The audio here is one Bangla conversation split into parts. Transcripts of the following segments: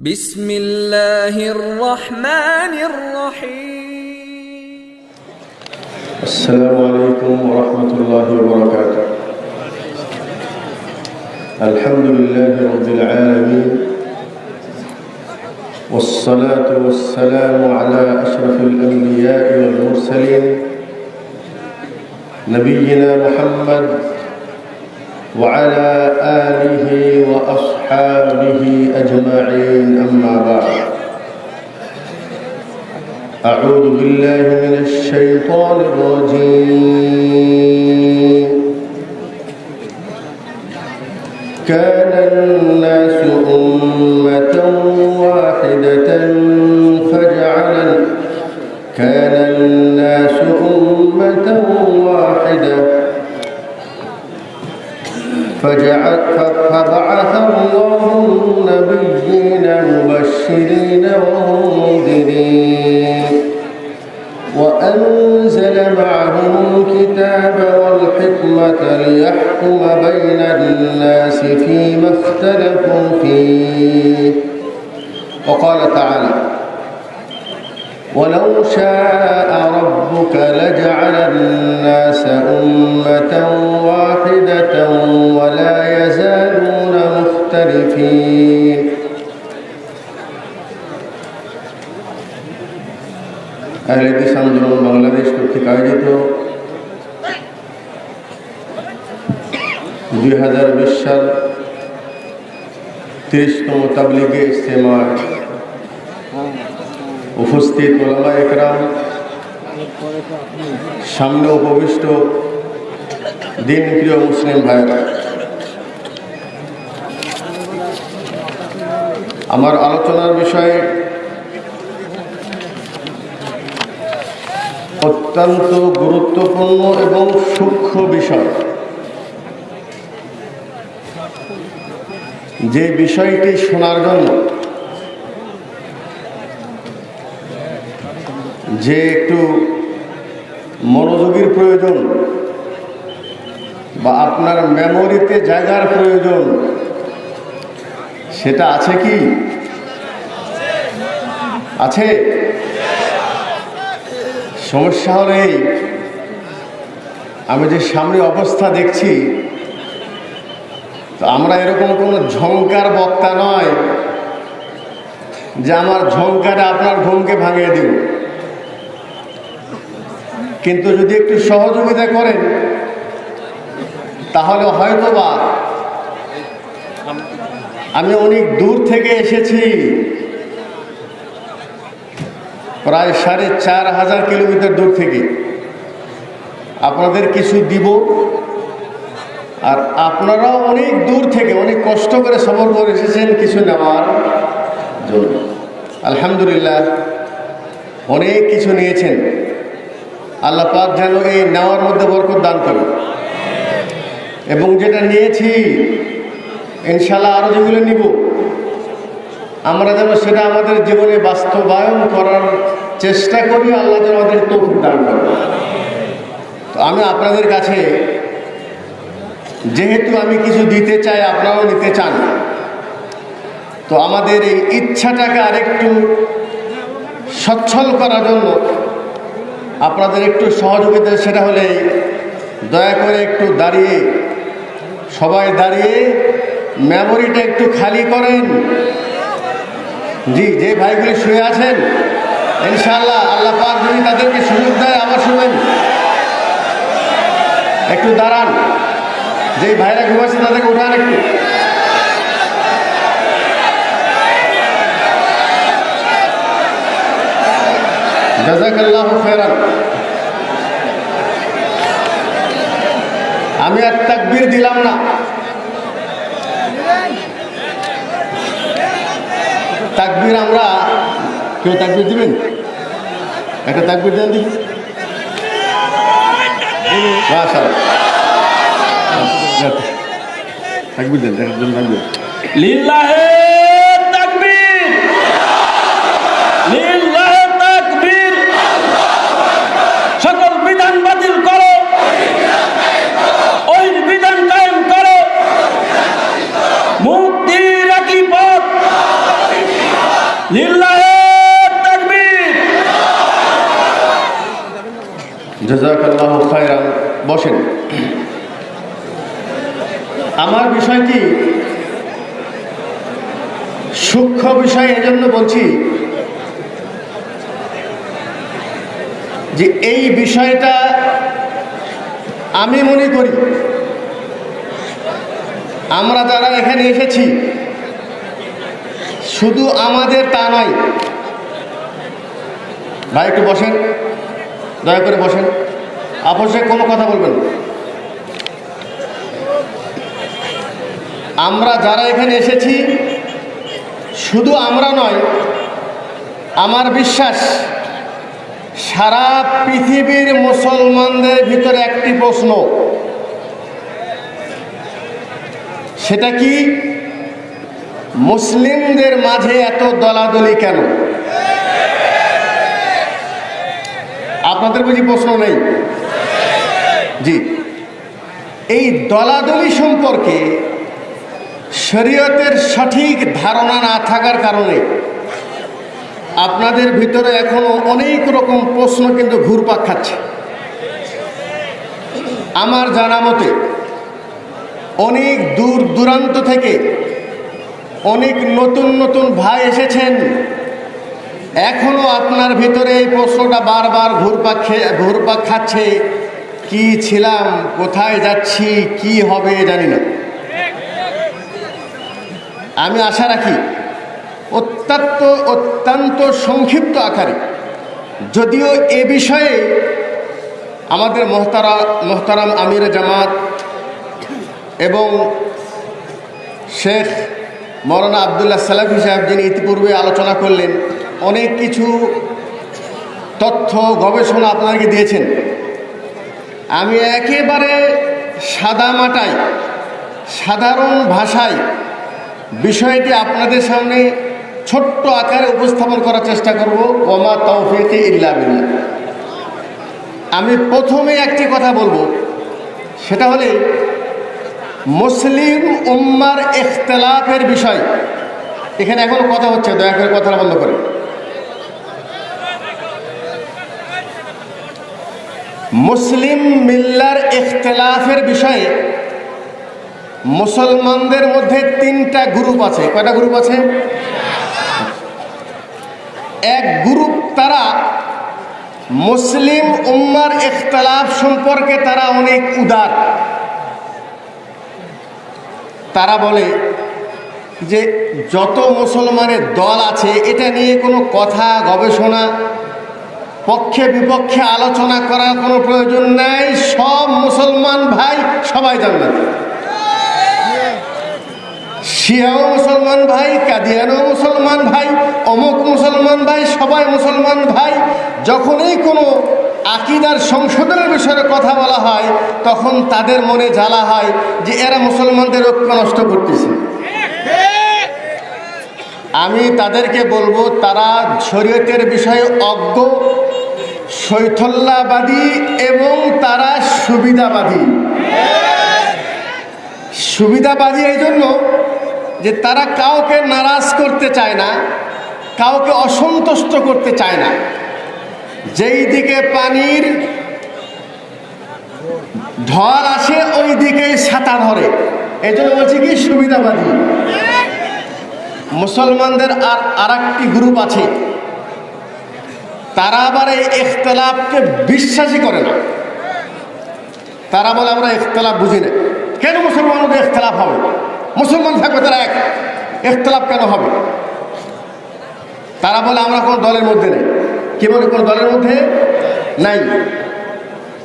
بسم الله الرحمن الرحيم. السلام عليكم ورحمة الله وبركاته. الحمد لله رب العالمين. والصلاة والسلام على أشرف الأنبياء والمرسلين. نبينا محمد وعلى آله وأصحابه أجمعين أما بعد. أعوذ بالله من الشيطان الرجيم. كان الناس الله النبيين مبشرين ومنذرين. وأنزل معهم الكتاب والحكمة ليحكم بين الناس فيما اختلفوا فيه. وقال تعالى ولو شاء ربك لجعل الناس أمة واحدة ولا يزالون مختلفين আহলেদিস আন্দোলন বাংলাদেশ কর্তৃক আয়োজিত দুই হাজার বিশ সাল তিরিশতম তাবলিগে ইস্তেমার উপস্থিত ওলামা একরাম সামনে উপবিষ্ট দিন প্রিয় মুসলিম ভাইরা আমার আলোচনার বিষয়ে অত্যন্ত গুরুত্বপূর্ণ এবং সূক্ষ্ম বিষয়। যে বিষয়টি শোনার জন্য যে একটু মনোযোগীর প্রয়োজন বা আপনার মেমোরিতে জায়গার প্রয়োজন সেটা আছে কি? আছে? সমস্যা হলো এই, আমি যে সামনে অবস্থা দেখছি, তো আমরা এরকম কোনো ঝঙ্কার বক্তা নয় যে আমার ঝঙ্কারে আপনার ঘুমকে ভাঙিয়ে দিব। কিন্তু যদি একটু সহযোগিতা করেন, তাহলে হয়তোবা আমি অনেক দূর থেকে এসেছি। প্রায় সাড়ে চার হাজার কিলোমিটার দূর থেকে। আপনাদের কিছু দিব। আর আপনারাও অনেক দূর থেকে, অনেক কষ্ট করে সফর করে এসেছেন কিছু নেওয়ার জন্য। আলহামদুলিল্লাহ, অনেক কিছু নিয়েছেন। আল্লাহ পাক যেন এই নেওয়ার মধ্যে বরকত দান করে এবং যেটা নিয়েছি ইনশাল্লাহ আরও যেগুলো নিব। আমরা যেন সেটা আমাদের জীবনে বাস্তবায়ন করার চেষ্টা করি, আল্লাহ যেন আমাদের তৌফিক দান করে। তো আমি আপনাদের কাছে, যেহেতু আমি কিছু দিতে চাই, আপনারাও নিতে চান। তো আমাদের এই ইচ্ছাটাকে আরেকটু সচ্ছল করার জন্য আপনাদের একটু সহযোগিতা, সেটা হলে দয়া করে একটু দাঁড়িয়ে, সবাই দাঁড়িয়ে মেমোরিটা একটু খালি করেন। জি, যে ভাইগুলি শুয়ে আছেন ইনশাল্লাহ আল্লাহ পাক যদি তাদেরকে সুযোগ দেয়, আবার শুনবেন। একটু দাঁড়ান, যে ভাইরা ঘুমাচ্ছে তাদেরকে উঠান একটু। আমি আর তাকবীর দিলাম না। তাকবীর আমরা। কেউ তাকবির দিবেন? একটা তাকবির দেন দেখি। তাকবীর দেন দেখার জন্য তাকবীর লিল্লাহে তাকবীর সকল বিধান বাতিল করো ওই বিধান কায়েম করো মুক্তির একই পথ আমার বিষয়টি সূক্ষ্ম বিষয় এজন্য বলছি যে এই বিষয়টা আমি মনে করি, আমরা যারা এখানে এসেছি, শুধু আমাদের তা নয়। ভাই, একটু বসেন, দয়া করে বসেন। আপোষে কোনো কথা বলবেন আমরা যারা এখানে এসেছি শুধু আমরা নয়, আমার বিশ্বাস, সারা পৃথিবীর মুসলমানদের ভিতরে একটি প্রশ্ন। সেটা কি, মুসলিমদের মাঝে এত দলাদলি কেন? আপনাদের বুঝি প্রশ্ন নেই? জি। এই দলাদলি সম্পর্কে শরীয়তের সঠিক ধারণা না থাকার কারণে আপনাদের ভিতরে এখনও অনেক রকম প্রশ্ন কিন্তু ঘুরপাক খাচ্ছে। আমার জানা মতে অনেক দূর দূরান্ত থেকে অনেক নতুন নতুন ভাই এসেছেন। এখনও আপনার ভিতরে এই প্রশ্নটা বারবার ঘুরপাক ঘুরপাক খাচ্ছে। কি ছিলাম, কোথায় যাচ্ছি, কি হবে জানি না। আমি আশা রাখি, অত্যন্ত অত্যন্ত সংক্ষিপ্ত আকারে, যদিও এ বিষয়ে আমাদের মহতারা, মোহতারাম আমির জামাত এবং শেখ মৌলানা আবদুল্লাহ সালাফি সাহেব যিনি ইতিপূর্বে আলোচনা করলেন, অনেক কিছু তথ্য, গবেষণা আপনাকে দিয়েছেন। আমি একেবারে সাদা মাটাই সাধারণ ভাষায় বিষয়টি আপনাদের সামনে ছোট্ট আকারে উপস্থাপন করার চেষ্টা করব। ওমা তৌফিকে ইল্লা আমি প্রথমে একটি কথা বলব। সেটা হলে, মুসলিম উম্মার ইখতলাফের বিষয়। এখানে এখন কথা হচ্ছে, দয়া করে কথাটা বন্ধ করে মুসলিম মিল্লার ইখতলাফের বিষয়ে মুসলমানদের মধ্যে তিনটা গ্রুপ আছে। কয়টা গ্রুপ আছে? এক গ্রুপ তারা মুসলিম উম্মার ইখতলাফ সম্পর্কে তারা অনেক উদার। তারা বলে যে, যত মুসলমানের দল আছে, এটা নিয়ে কোনো কথা, গবেষণা, পক্ষে বিপক্ষে আলোচনা করার কোনো প্রয়োজন নাই। সব মুসলমান ভাই সবাই জান্নাত শিয়াও মুসলমান ভাই, কাদিয়ানও মুসলমান ভাই, অমুক মুসলমান ভাই, সবাই মুসলমান ভাই। যখনই কোনো আকিদার সংশোধনের বিষয়ে কথা বলা হয়, তখন তাদের মনে জ্বালা হয় যে এরা মুসলমানদের ঐক্য নষ্ট করতেছে। আমি তাদেরকে বলব, তারা শরীয়তের বিষয়ে অজ্ঞ, শৈথল্যাবাদী এবং তারা সুবিধাবাদী। সুবিধাবাদী এই জন্য যে তারা কাউকে নারাজ করতে চায় না, কাউকে অসন্তুষ্ট করতে চায় না। যেই দিকে পানির ঢল আসে, ওই দিকেই ছাতা ধরে। এই জন্য বলছি কি, সুবিধাবাদী। মুসলমানদের আর আর একটি গ্রুপ আছে। তারা আবার এই ইখতলাফকে বিশ্বাসই করে না। তারা বলে, আমরা ইখতলাফ বুঝি না। কেন মুসলমানদের ইখতলাফ হবে? মুসলমান থাকবে তারা এক। ইখতলাফ কেন হবে? তারা বলে আমরা কোনো দলের মধ্যে নেই। কি বলে কোনো দলের মধ্যে নাই?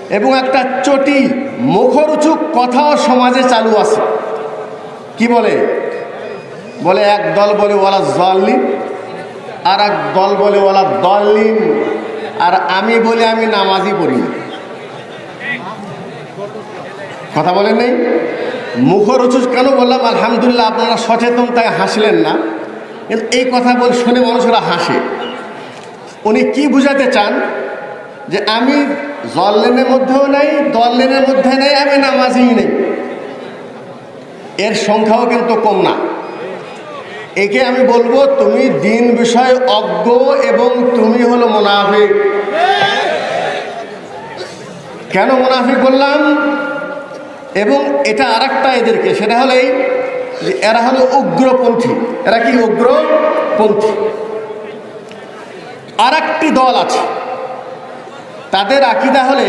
এবং একটা চটি মুখরুচুক কথাও সমাজে চালু আছে। কি বলে? বলে এক দল বলে ওলা জল্লিন আর এক দল বলে ওলা দল্লিন আর আমি বলি আমি নামাজই পড়ি কথা বলেন নেই? মুখরুচু কেন বললাম? আলহামদুলিল্লাহ আপনারা সচেতন, তাই হাসলেন না। কিন্তু এই কথা বলে শুনে মানুষেরা হাসে। উনি কি বুঝাতে চান? যে আমি জল লেনের মধ্যেও নেই, দল লেনের মধ্যে নেই, আমি নামাজই নেই। এর সংখ্যাও কিন্তু কম না। একে আমি বলব, তুমি দিন বিষয়ে অজ্ঞ এবং তুমি হলো মোনাফিক। কেন মোনাফিক বললাম? এবং এটা আর এদেরকে, সেটা হলো এই যে এরা হলো উগ্রপন্থী। এরা কি উগ্রপন্থী? আর একটি দল আছে। তাদের আকিদা হলে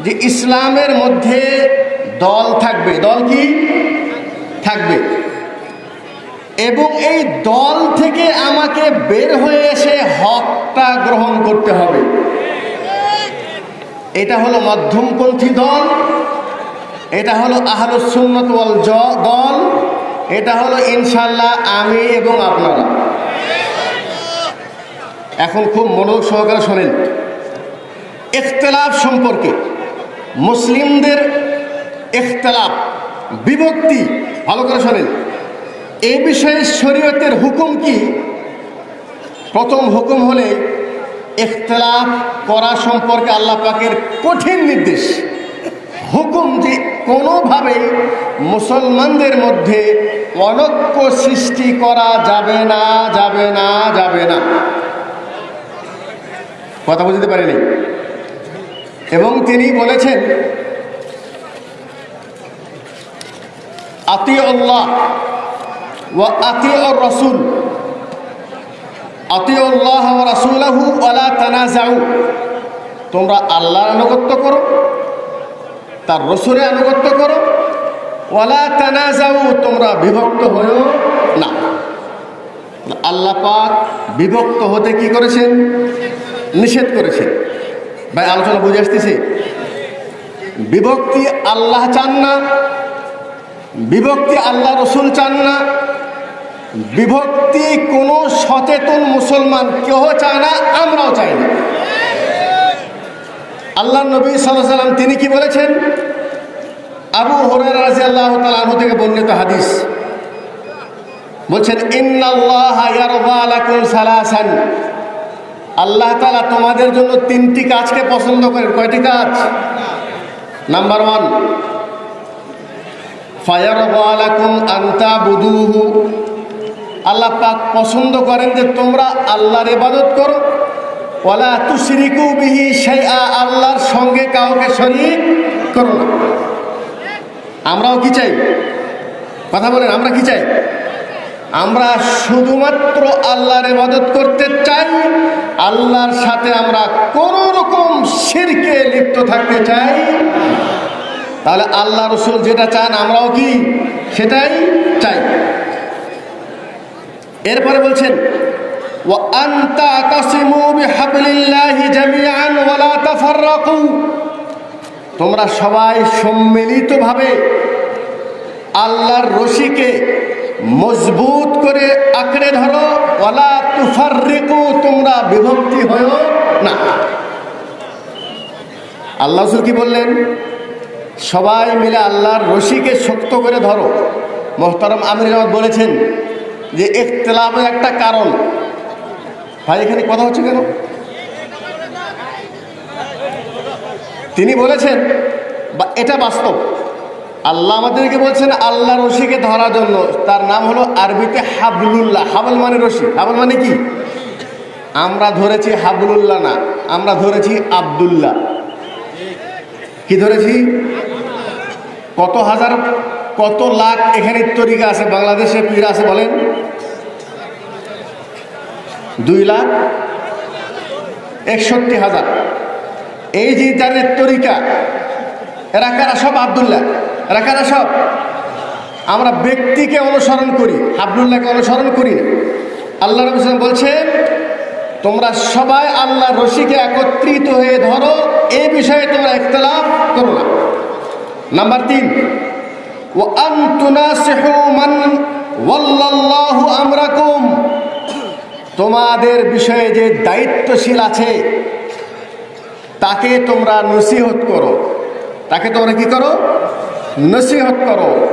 যে ইসলামের মধ্যে দল থাকবে। দল কি? থাকবে। এবং এই দল থেকে আমাকে বের হয়ে এসে হকটা গ্রহণ করতে হবে। এটা হলো মধ্যমপন্থী দল। এটা হলো আহলুসুন্নত ওয়াল দল। এটা হলো ইনশাল্লাহ আমি এবং আপনারা। এখন খুব মনোযোগ সহকারে শোনেন। ইখতলাফ সম্পর্কে। মুসলিমদের ইখতলাফ, বিভক্তি, ভালো করে শোনেন। এ বিষয়ে শরীয়তের হুকুম কি? প্রথম হুকুম হলে ইখতলাফ করা সম্পর্কে আল্লাহ পাকের কঠিন নির্দেশ। হুকুম যে কোনোভাবেই মুসলমানদের মধ্যে অনক্য সৃষ্টি করা যাবে না যাবে না যাবে না। কথা বুঝতে পারিনি? এবং তিনি বলেছেন, আতি আল্লাহ ও আতি রসুল। আতি আল্লাহ রাসুল্লাহু আলা তোমরা আল্লাহর আনুগত্য করো। তার রসুলের আনুগত্য করো। ওয়ালা তানাজাউ, তোমরা বিভক্ত হয়েও না। আল্লাহ পাক বিভক্ত হতে কি করেছেন? নিষেধ করেছেন। ভাই, আলোচনা বুঝে আসতেছে? বিভক্তি আল্লাহ চান না, বিভক্তি আল্লাহ রসুল চান না, বিভক্তি কোনো সচেতন মুসলমান কেউ চায় না, আমরাও চাই না। আল্লাহ নবী সাল্লাহ সাল্লাম তিনি কি বলেছেন? আবু হরের রাজি আল্লাহ তালু থেকে বর্ণিত হাদিস। বলছেন সালাসান। আল্লাহ তালা তোমাদের জন্য তিনটি কাজকে পছন্দ করেন। কয়টি কাজ? নাম্বার ওয়ান আল্লাহ পাক পছন্দ করেন যে তোমরা আল্লাহর ইবাদত করো। ওয়ালা তুশরিকু বিহি শাইআ, আল্লাহর সঙ্গে কাউকে শরীক করো না। আমরাও কি চাই? কথা বলেন, আমরা কি চাই? আমরা শুধুমাত্র আল্লাহর ইবাদত করতে চাই, আল্লাহর সাথে আমরা কোন রকম শিরকে লিপ্ত থাকতে চাই তাহলে আল্লাহ রসুল যেটা চান, আমরাও কি সেটাই চাই। এরপরে বলছেন وأن تعتصموا بحبل الله جميعا ولا تفرقوا তোমরা সবাই সম্মিলিতভাবে আল্লাহর রশিকে মজবুত করে আঁকড়ে ধরো ওয়ালা তুফাররিকু তোমরা বিভক্তি হয়েও না আল্লাহ রসুল কি বললেন সবাই মিলে আল্লাহর রশিকে শক্ত করে ধরো মোহতারম আমির জামাত বলেছেন যে ইখতলাফের একটা কারণ ভাই, এখানে কথা হচ্ছে কেন? তিনি বলেছেন এটা বাস্তব। আল্লাহ আমাদেরকে বলছেন আল্লাহ রশিকে ধরার জন্য। তার নাম হলো আরবিতে হাবলুল্লাহ। হাবল মানে রশি। হাবল মানে কি? আমরা ধরেছি হাবলুল্লাহ না, আমরা ধরেছি আবদুল্লাহ। কি ধরেছি? কত হাজার, কত লাখ এখানে তরিকা আছে, বাংলাদেশে পীর আছে বলেন? দুই লাখ একষট্টি হাজার। এই যে যাদের তরিকা, এরা কারা সব আবদুল্লাহ? এরা কারা সব? আমরা ব্যক্তিকে অনুসরণ করি, আবদুল্লাহকে অনুসরণ করি না। আল্লাহ রবী সাল্লাম বলছেন তোমরা সবাই আল্লাহ রশিকে একত্রিত হয়ে ধরো এই বিষয়ে তোমরা ইখতলাফ করো না। নাম্বার তিন ও মান ওয়াল্লাল্লাহু আমরাকুম তোমাদের বিষয়ে যে দায়িত্বশীল আছে, তাকে তোমরা নসিহত করো। তাকে তোমরা কি করো? নসিহত করো।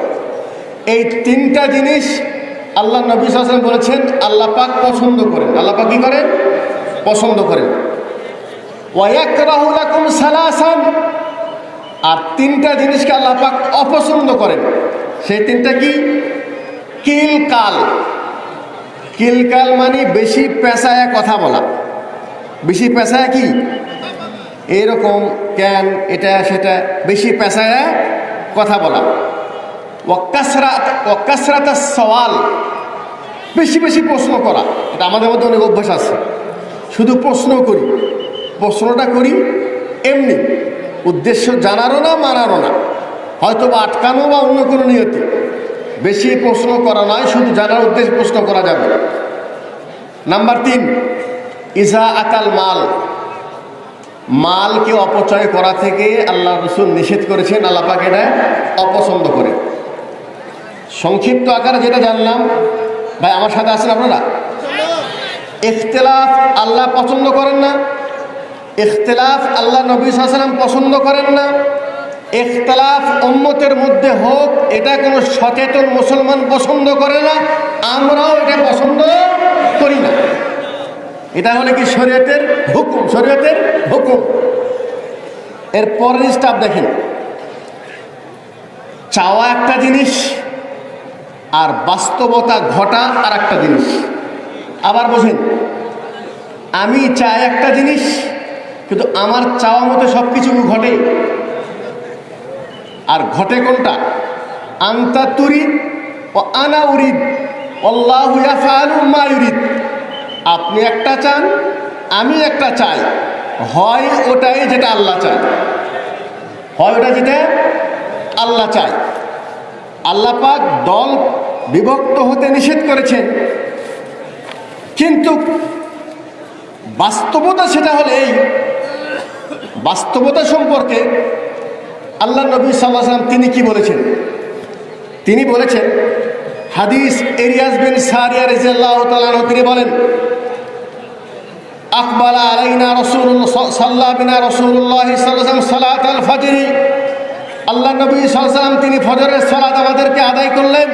এই তিনটা জিনিস আল্লাহ নবী হাসান বলেছেন, আল্লাহ পাক পছন্দ করেন। আল্লাহ পাক কি করেন? পছন্দ করেন। ওয়াকুম সালাসান। আর তিনটা জিনিসকে আল্লাহ পাক অপছন্দ করেন। সেই তিনটা কি? কিল কাল। কিলকাল মানে বেশি পেশায় কথা বলা। বেশি পেশায় কি? এইরকম কেন, এটা, সেটা, বেশি পেশায় কথা বলা। ওয়াকাসরাত ওয়াকাসরাত সওয়াল। বেশি বেশি প্রশ্ন করা। এটা আমাদের মধ্যে অনেক অভ্যাস আছে। শুধু প্রশ্ন করি। প্রশ্নটা করি এমনি। উদ্দেশ্য জানারও না, মানারও না। হয়তো বা আটকানো বা অন্য কোনো নিয়তি। বেশি প্রশ্ন করা নয়, শুধু জানার উদ্দেশ্যে প্রশ্ন করা যাবে। নাম্বার তিন, ইজা আকাল মাল। মালকে অপচয় করা থেকে আল্লাহ রসুল নিষেধ করেছেন, আল্লাহ পাক এটা অপছন্দ করে। সংক্ষিপ্ত আকারে যেটা জানলাম, ভাই আমার সাথে আছেন আপনারা? ইখতলাফ আল্লাহ পছন্দ করেন না। ইখতলাফ আল্লাহ নবী সাল্লাম পছন্দ করেন না। ইখতলাফ উম্মতের মধ্যে হোক, এটা কোনো সচেতন মুসলমান পছন্দ করে না, আমরাও এটা পছন্দ করি না। এটা হলে কি শরীয়তের হুকুম শরীয়তের হুকুম। এর পরের স্টাফ দেখেন। চাওয়া একটা জিনিস, আর বাস্তবতা ঘটা আর একটা জিনিস। আবার বোঝেন আমি চাই একটা জিনিস, কিন্তু আমার চাওয়া মতো সব কিছু ঘটে। আর ঘটে কোনটা? আন্তা তুরিদ ও আনা উরিদ। অল্লাহ মা ইউরিদ। আপনি একটা চান, আমি একটা চাই। হয় ওটাই যেটা আল্লাহ চায়। হয় ওটা যেটা আল্লাহ চায়। আল্লাহ পাক দল বিভক্ত হতে নিষেধ করেছেন। কিন্তু বাস্তবতা সেটা হলে এই। বাস্তবতা সম্পর্কে আল্লাহ নবী সাল্লাম তিনি কি বলেছেন? তিনি বলেছেন, হাদিস এরিয়াস বিন সারিয়া রিজাল্লাহ তালাহ তিনি বলেন, আকবাল আলাইনা রসুল সাল্লাহ বিনা রসুল্লাহ সাল্লাম সালাত আল ফজরি। আল্লাহ নবী সাল্লাম তিনি ফজরের সালাত আমাদেরকে আদায় করলেন।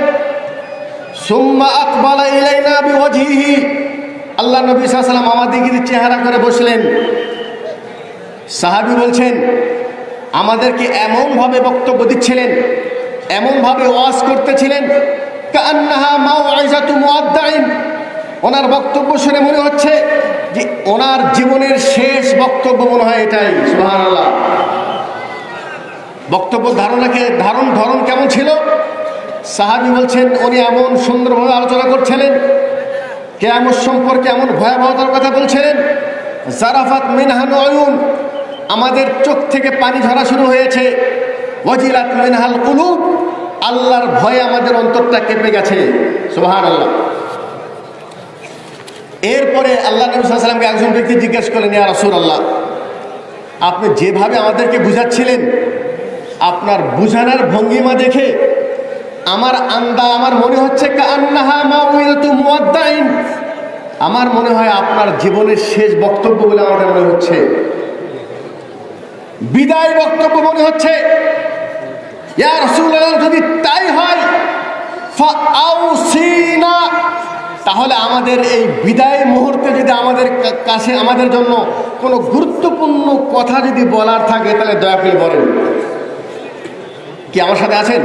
সুম্মা আকবাল ইলাইনা বিওয়াজহিহি। আল্লাহ নবী সাল্লাম আমাদেরকে চেহারা করে বসলেন। সাহাবি বলছেন আমাদেরকে এমনভাবে বক্তব্য দিচ্ছিলেন, এমনভাবে ওয়াজ করতেছিলেন ওনার বক্তব্য শুনে মনে হচ্ছে যে ওনার জীবনের শেষ বক্তব্য মনে হয় এটাই, সুবহানাল্লাহ। বক্তব্য ধারণাকে, ধারণ ধরন কেমন ছিল? সাহাবি বলছেন, উনি এমন সুন্দরভাবে আলোচনা করছিলেন কেমন সম্পর্কে এমন ভয়াবহতার কথা বলছিলেন, জারাফাত মিনহান আমাদের চোখ থেকে পানি ঝরা শুরু হয়েছে। ওয়াজিলাত মিনহাল কুলুব। আল্লাহর ভয়ে আমাদের অন্তরটা কেঁপে গেছে। সুবহান আল্লাহ এরপরে আল্লাহ নবী একজন ব্যক্তি জিজ্ঞেস করলেন, ইয়া রাসূল আল্লাহ আপনি যেভাবে আমাদেরকে বুঝাচ্ছিলেন, আপনার বুঝানোর ভঙ্গিমা দেখে আমার আন্দা, আমার মনে হচ্ছে আমার মনে হয় আপনার জীবনের শেষ বক্তব্য বলে আমাদের মনে হচ্ছে। বিদায় বক্তব্য মনে হচ্ছে। যদি তাই হয় তাহলে আমাদের এই বিদায় মুহূর্তে যদি আমাদের কাছে, আমাদের জন্য কোনো গুরুত্বপূর্ণ কথা যদি বলার থাকে, তাহলে দয়া করে বলেন। কি আমার সাথে আছেন?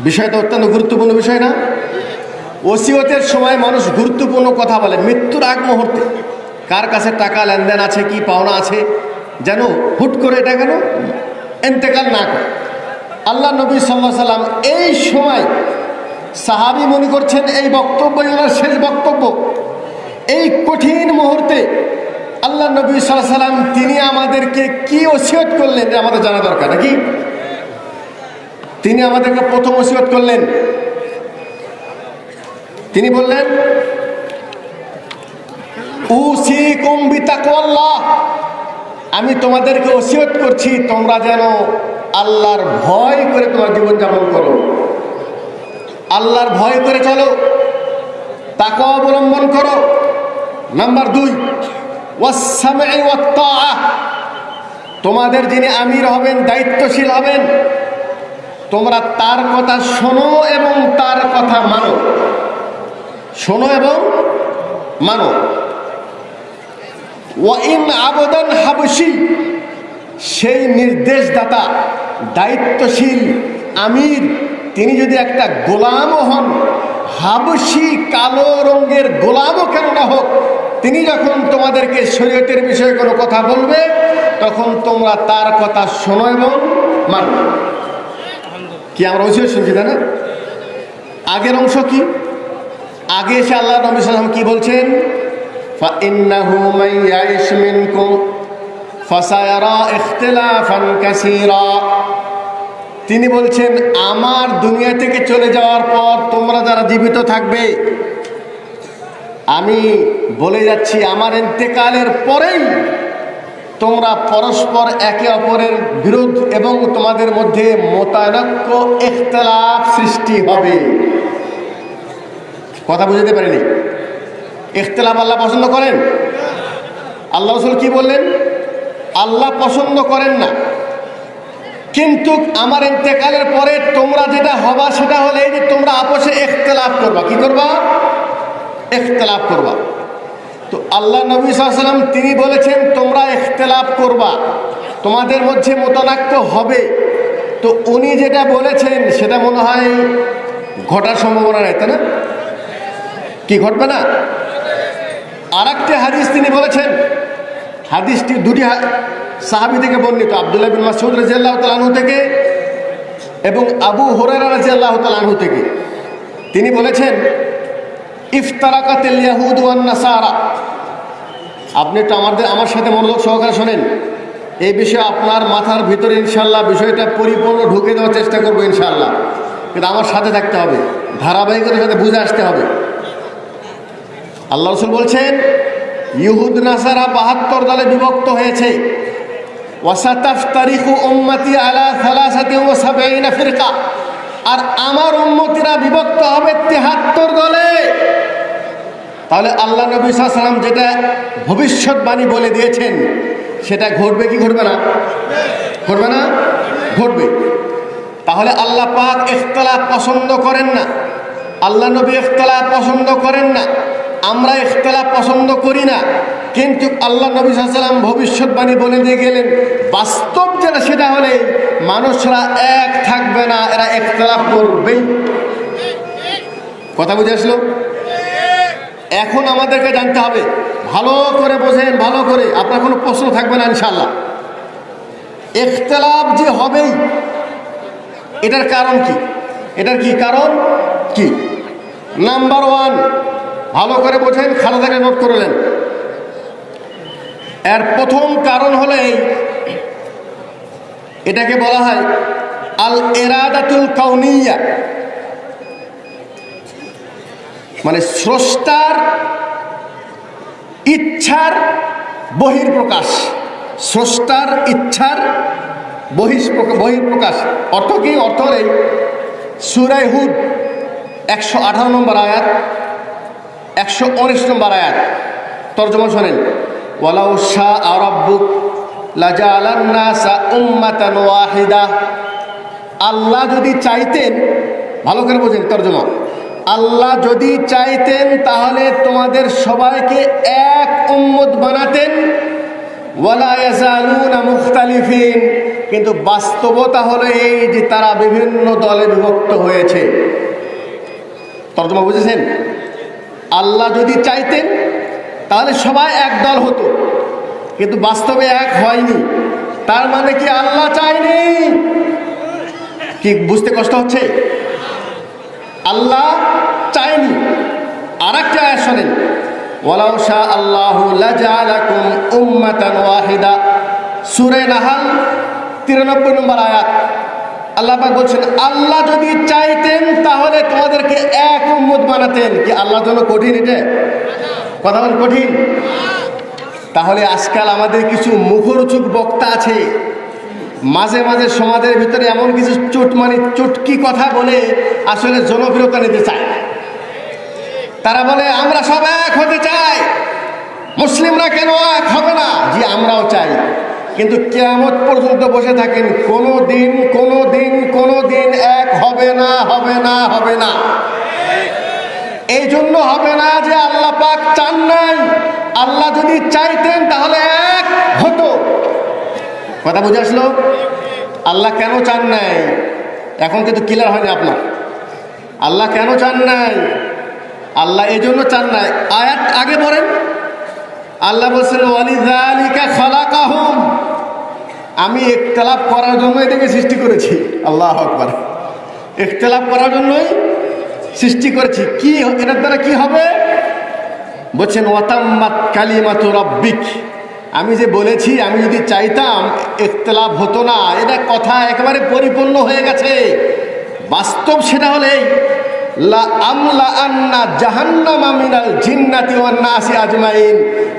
বিষয়টা অত্যন্ত গুরুত্বপূর্ণ বিষয় না? ওসিয়তের সময় মানুষ গুরুত্বপূর্ণ কথা বলে, মৃত্যুর আগ মুহূর্তে। কার কাছে টাকা লেনদেন আছে, কি পাওনা আছে? যেন হুট করে এটা কেন? এন্তেকাল না করে। আল্লাহ নবী সাল্লাহ সাল্লাম এই সময় সাহাবি মনে করছেন, এই বক্তব্যই ওনার শেষ বক্তব্য। এই কঠিন মুহূর্তে আল্লাহ নবী সাল্লাহ সাল্লাম, তিনি আমাদেরকে কি ওসিয়ত করলেন আমাদের জানা দরকার, নাকি? তিনি আমাদেরকে প্রথম ওসিয়ত করলেন। তিনি বললেন উসি উসিকুম বিতাকওয়াল্লাহ আমি তোমাদেরকে ওসিয়ত করছি, তোমরা যেন আল্লাহর ভয় করে তোমার জীবন যাপন করো। আল্লাহর ভয় করে চলো, তাকে অবলম্বন করো। নাম্বার দুই। তোমাদের যিনি আমির হবেন, দায়িত্বশীল হবেন, তোমরা তার কথা শোনো এবং তার কথা মানো। শোনো এবং মানো। ওয়াইন আবেদন হাবসি সেই নির্দেশদাতা, দায়িত্বশীল আমির। তিনি যদি একটা গোলামও হন হাবসি কালো রঙের গোলামও কেন না হোক, তিনি যখন তোমাদেরকে শরীয়তের বিষয়ে কোনো কথা বলবে, তখন তোমরা তার কথা শোনো এবং মানু। কি আমরা ওই শুনছি, তাই না? আগের অংশ কি? আগে এসে আল্লাহ নবী সাল্লাম কি বলছেন? فإنه من يعش منكم فسيرى اختلافا كثيرا তিনি বলছেন আমার দুনিয়া থেকে চলে যাওয়ার পর তোমরা যারা জীবিত থাকবে আমি বলে যাচ্ছি আমার ইন্তেকালের পরেই তোমরা পরস্পর একে অপরের বিরোধ এবং তোমাদের মধ্যে মোতানক্য ইখতলাফ সৃষ্টি হবে কথা বুঝতে পারিনি ইখতলাফ আল্লাহ পছন্দ করেন? আল্লাহ রসুল কি বললেন? আল্লাহ পছন্দ করেন না। কিন্তু আমার ইন্তেকালের পরে তোমরা যেটা হবা সেটা হলে যে তোমরা আপসে ইখতলাফ করবা। কি করবা? ইখতলাফ করবা। তো আল্লাহ নবী সাল্লাম তিনি বলেছেন, তোমরা ইখতলাফ করবা। তোমাদের মধ্যে মোতানাক্য হবে। তো উনি যেটা বলেছেন, সেটা মনে হয় ঘটার সম্ভাবনা নেই, তাই না? কি ঘটবে না? আর একটি হাদিস তিনি বলেছেন, হাদিসটি দুটি সাহাবি থেকে বর্ণিত, আবদুল্লাহ বিন মাসুদ রাজিয়াল্লাহ তালাহু থেকে এবং আবু হরেরা রাজিয়াল্লাহ তালাহু থেকে। তিনি বলেছেন, ইফতারাকাতিল ইয়াহুদ নাসারা। আপনি একটু আমাদের, আমার সাথে মনোযোগ সহকারে শোনেন। এই বিষয়ে আপনার মাথার ভিতরে ইনশাল্লাহ বিষয়টা পরিপূর্ণ ঢুকে দেওয়ার চেষ্টা করব ইনশাল্লাহ কিন্তু আমার সাথে থাকতে হবে, ধারাবাহিকতার সাথে বুঝে আসতে হবে। আল্লাহ রসুল বলছেন, ইহুদ নাসারা বাহাত্তর দলে বিভক্ত হয়েছে। আর আমার উম্মতিরা বিভক্ত হবে তেহাত্তর দলে। তাহলে আল্লাহ নবী সাল্লাম যেটা ভবিষ্যৎবাণী বলে দিয়েছেন, সেটা ঘটবে কি ঘটবে না? ঘটবে না? ঘটবে। তাহলে আল্লাহ পাক ইখতলাফ পছন্দ করেন না। আল্লাহ নবী ইখতলাফ পছন্দ করেন না। আমরা ইখতলাফ পছন্দ করি না। কিন্তু আল্লাহ নবী সাল্লাম ভবিষ্যৎবাণী বলে দিয়ে গেলেন, বাস্তব যেটা সেটা হলে মানুষরা এক থাকবে না, এরা ইখতলাফ করবেই। কথা বুঝে আসলো? এখন আমাদেরকে জানতে হবে, ভালো করে বোঝেন, ভালো করে, আপনার কোনো প্রশ্ন থাকবে না ইনশাল্লাহ ইখতলাফ যে হবেই, এটার কারণ কি? এটার কি কারণ? কি? নাম্বার ওয়ান ভালো করে বোঝেন, খালেদাকে নোট করলেন এর প্রথম কারণ হলো এটাকে বলা হয় আল এরাদাতুল কাউনিয়া। মানে স্রষ্টার ইচ্ছার বহির্প্রকাশ স্রষ্টার ইচ্ছার বহিষ্প্রকাশ বহির্প্রকাশ অর্থ কি? অর্থ নেই সুরাই হুদ একশো আঠারো নম্বর আয়াত। একশো উনিশ নম্বর আয়াত। তর্জমা শোনেন, ওয়ালাউ শাহ আরব্বুক ওয়াহিদা। আল্লাহ যদি চাইতেন, ভালো করে বোঝেন তর্জমা, আল্লাহ যদি চাইতেন তাহলে তোমাদের সবাইকে এক উম্মত বানাতেন। মুখতালিফিন। কিন্তু বাস্তবতা হলো এই যে তারা বিভিন্ন দলে বিভক্ত হয়েছে। তর্জমা বুঝেছেন? আল্লাহ যদি চাইতেন, তাহলে সবাই এক দল হতো। কিন্তু বাস্তবে এক হয়নি। তার মানে কি আল্লাহ চায়নি? কি বুঝতে কষ্ট হচ্ছে? আল্লাহ চায়নি। আর একটা আয়াত শোনেন, ওয়ালাউ শাহ আল্লাহ লাজালাকুম উম্মাতান ওয়াহিদা। সূরা নাহাল 93 নম্বর আয়াত। আল্লাহ বলছেন, আল্লাহ যদি চাইতেন তাহলে তোমাদেরকে এক উম্মত বানাতেন। কি আল্লাহর জন্য কঠিন এটা? কথা বল কঠিন? তাহলে আজকাল আমাদের কিছু মুখরোচক বক্তা আছে। মাঝে মাঝে সমাজের ভিতরে এমন কিছু চোট মানে চটকি কথা বলে, আসলে জনপ্রিয়তা নিতে চায় তারা বলে, আমরা সব এক হতে চাই। মুসলিমরা কেন এক হবে না? জি, আমরাও চাই। কিন্তু কেয়ামত পর্যন্ত বসে থাকেন, কোনো দিন কোনো দিন কোনো দিন এক হবে না হবে না হবে না। এই জন্য হবে না যে আল্লাহ পাক চান নাই। আল্লাহ যদি চাইতেন তাহলে এক হতো। কথা বুঝে আসলো? আল্লাহ কেন চান নাই? এখন কিন্তু ক্লিয়ার হয়নি আপনার। আল্লাহ কেন চান নাই? আল্লাহ এই জন্য চান নাই। আয়াত আগে পড়েন। আল্লাহ বলছেন ওয়ালিদালিকা খালাকাহুম। আমি একতলাপ করার জন্য এটাকে সৃষ্টি করেছি। আল্লাহ আকবার। একতলাপ করার জন্যই সৃষ্টি করেছি। কি এটার দ্বারা কি হবে? বলছেন, ওয়াতাম্মাত কালিমাতু রব্বিক। আমি যে বলেছি, আমি যদি চাইতাম একতলাপ হতো না, এটা কথা একেবারে পরিপূর্ণ হয়ে গেছে। বাস্তব সেটা হলেই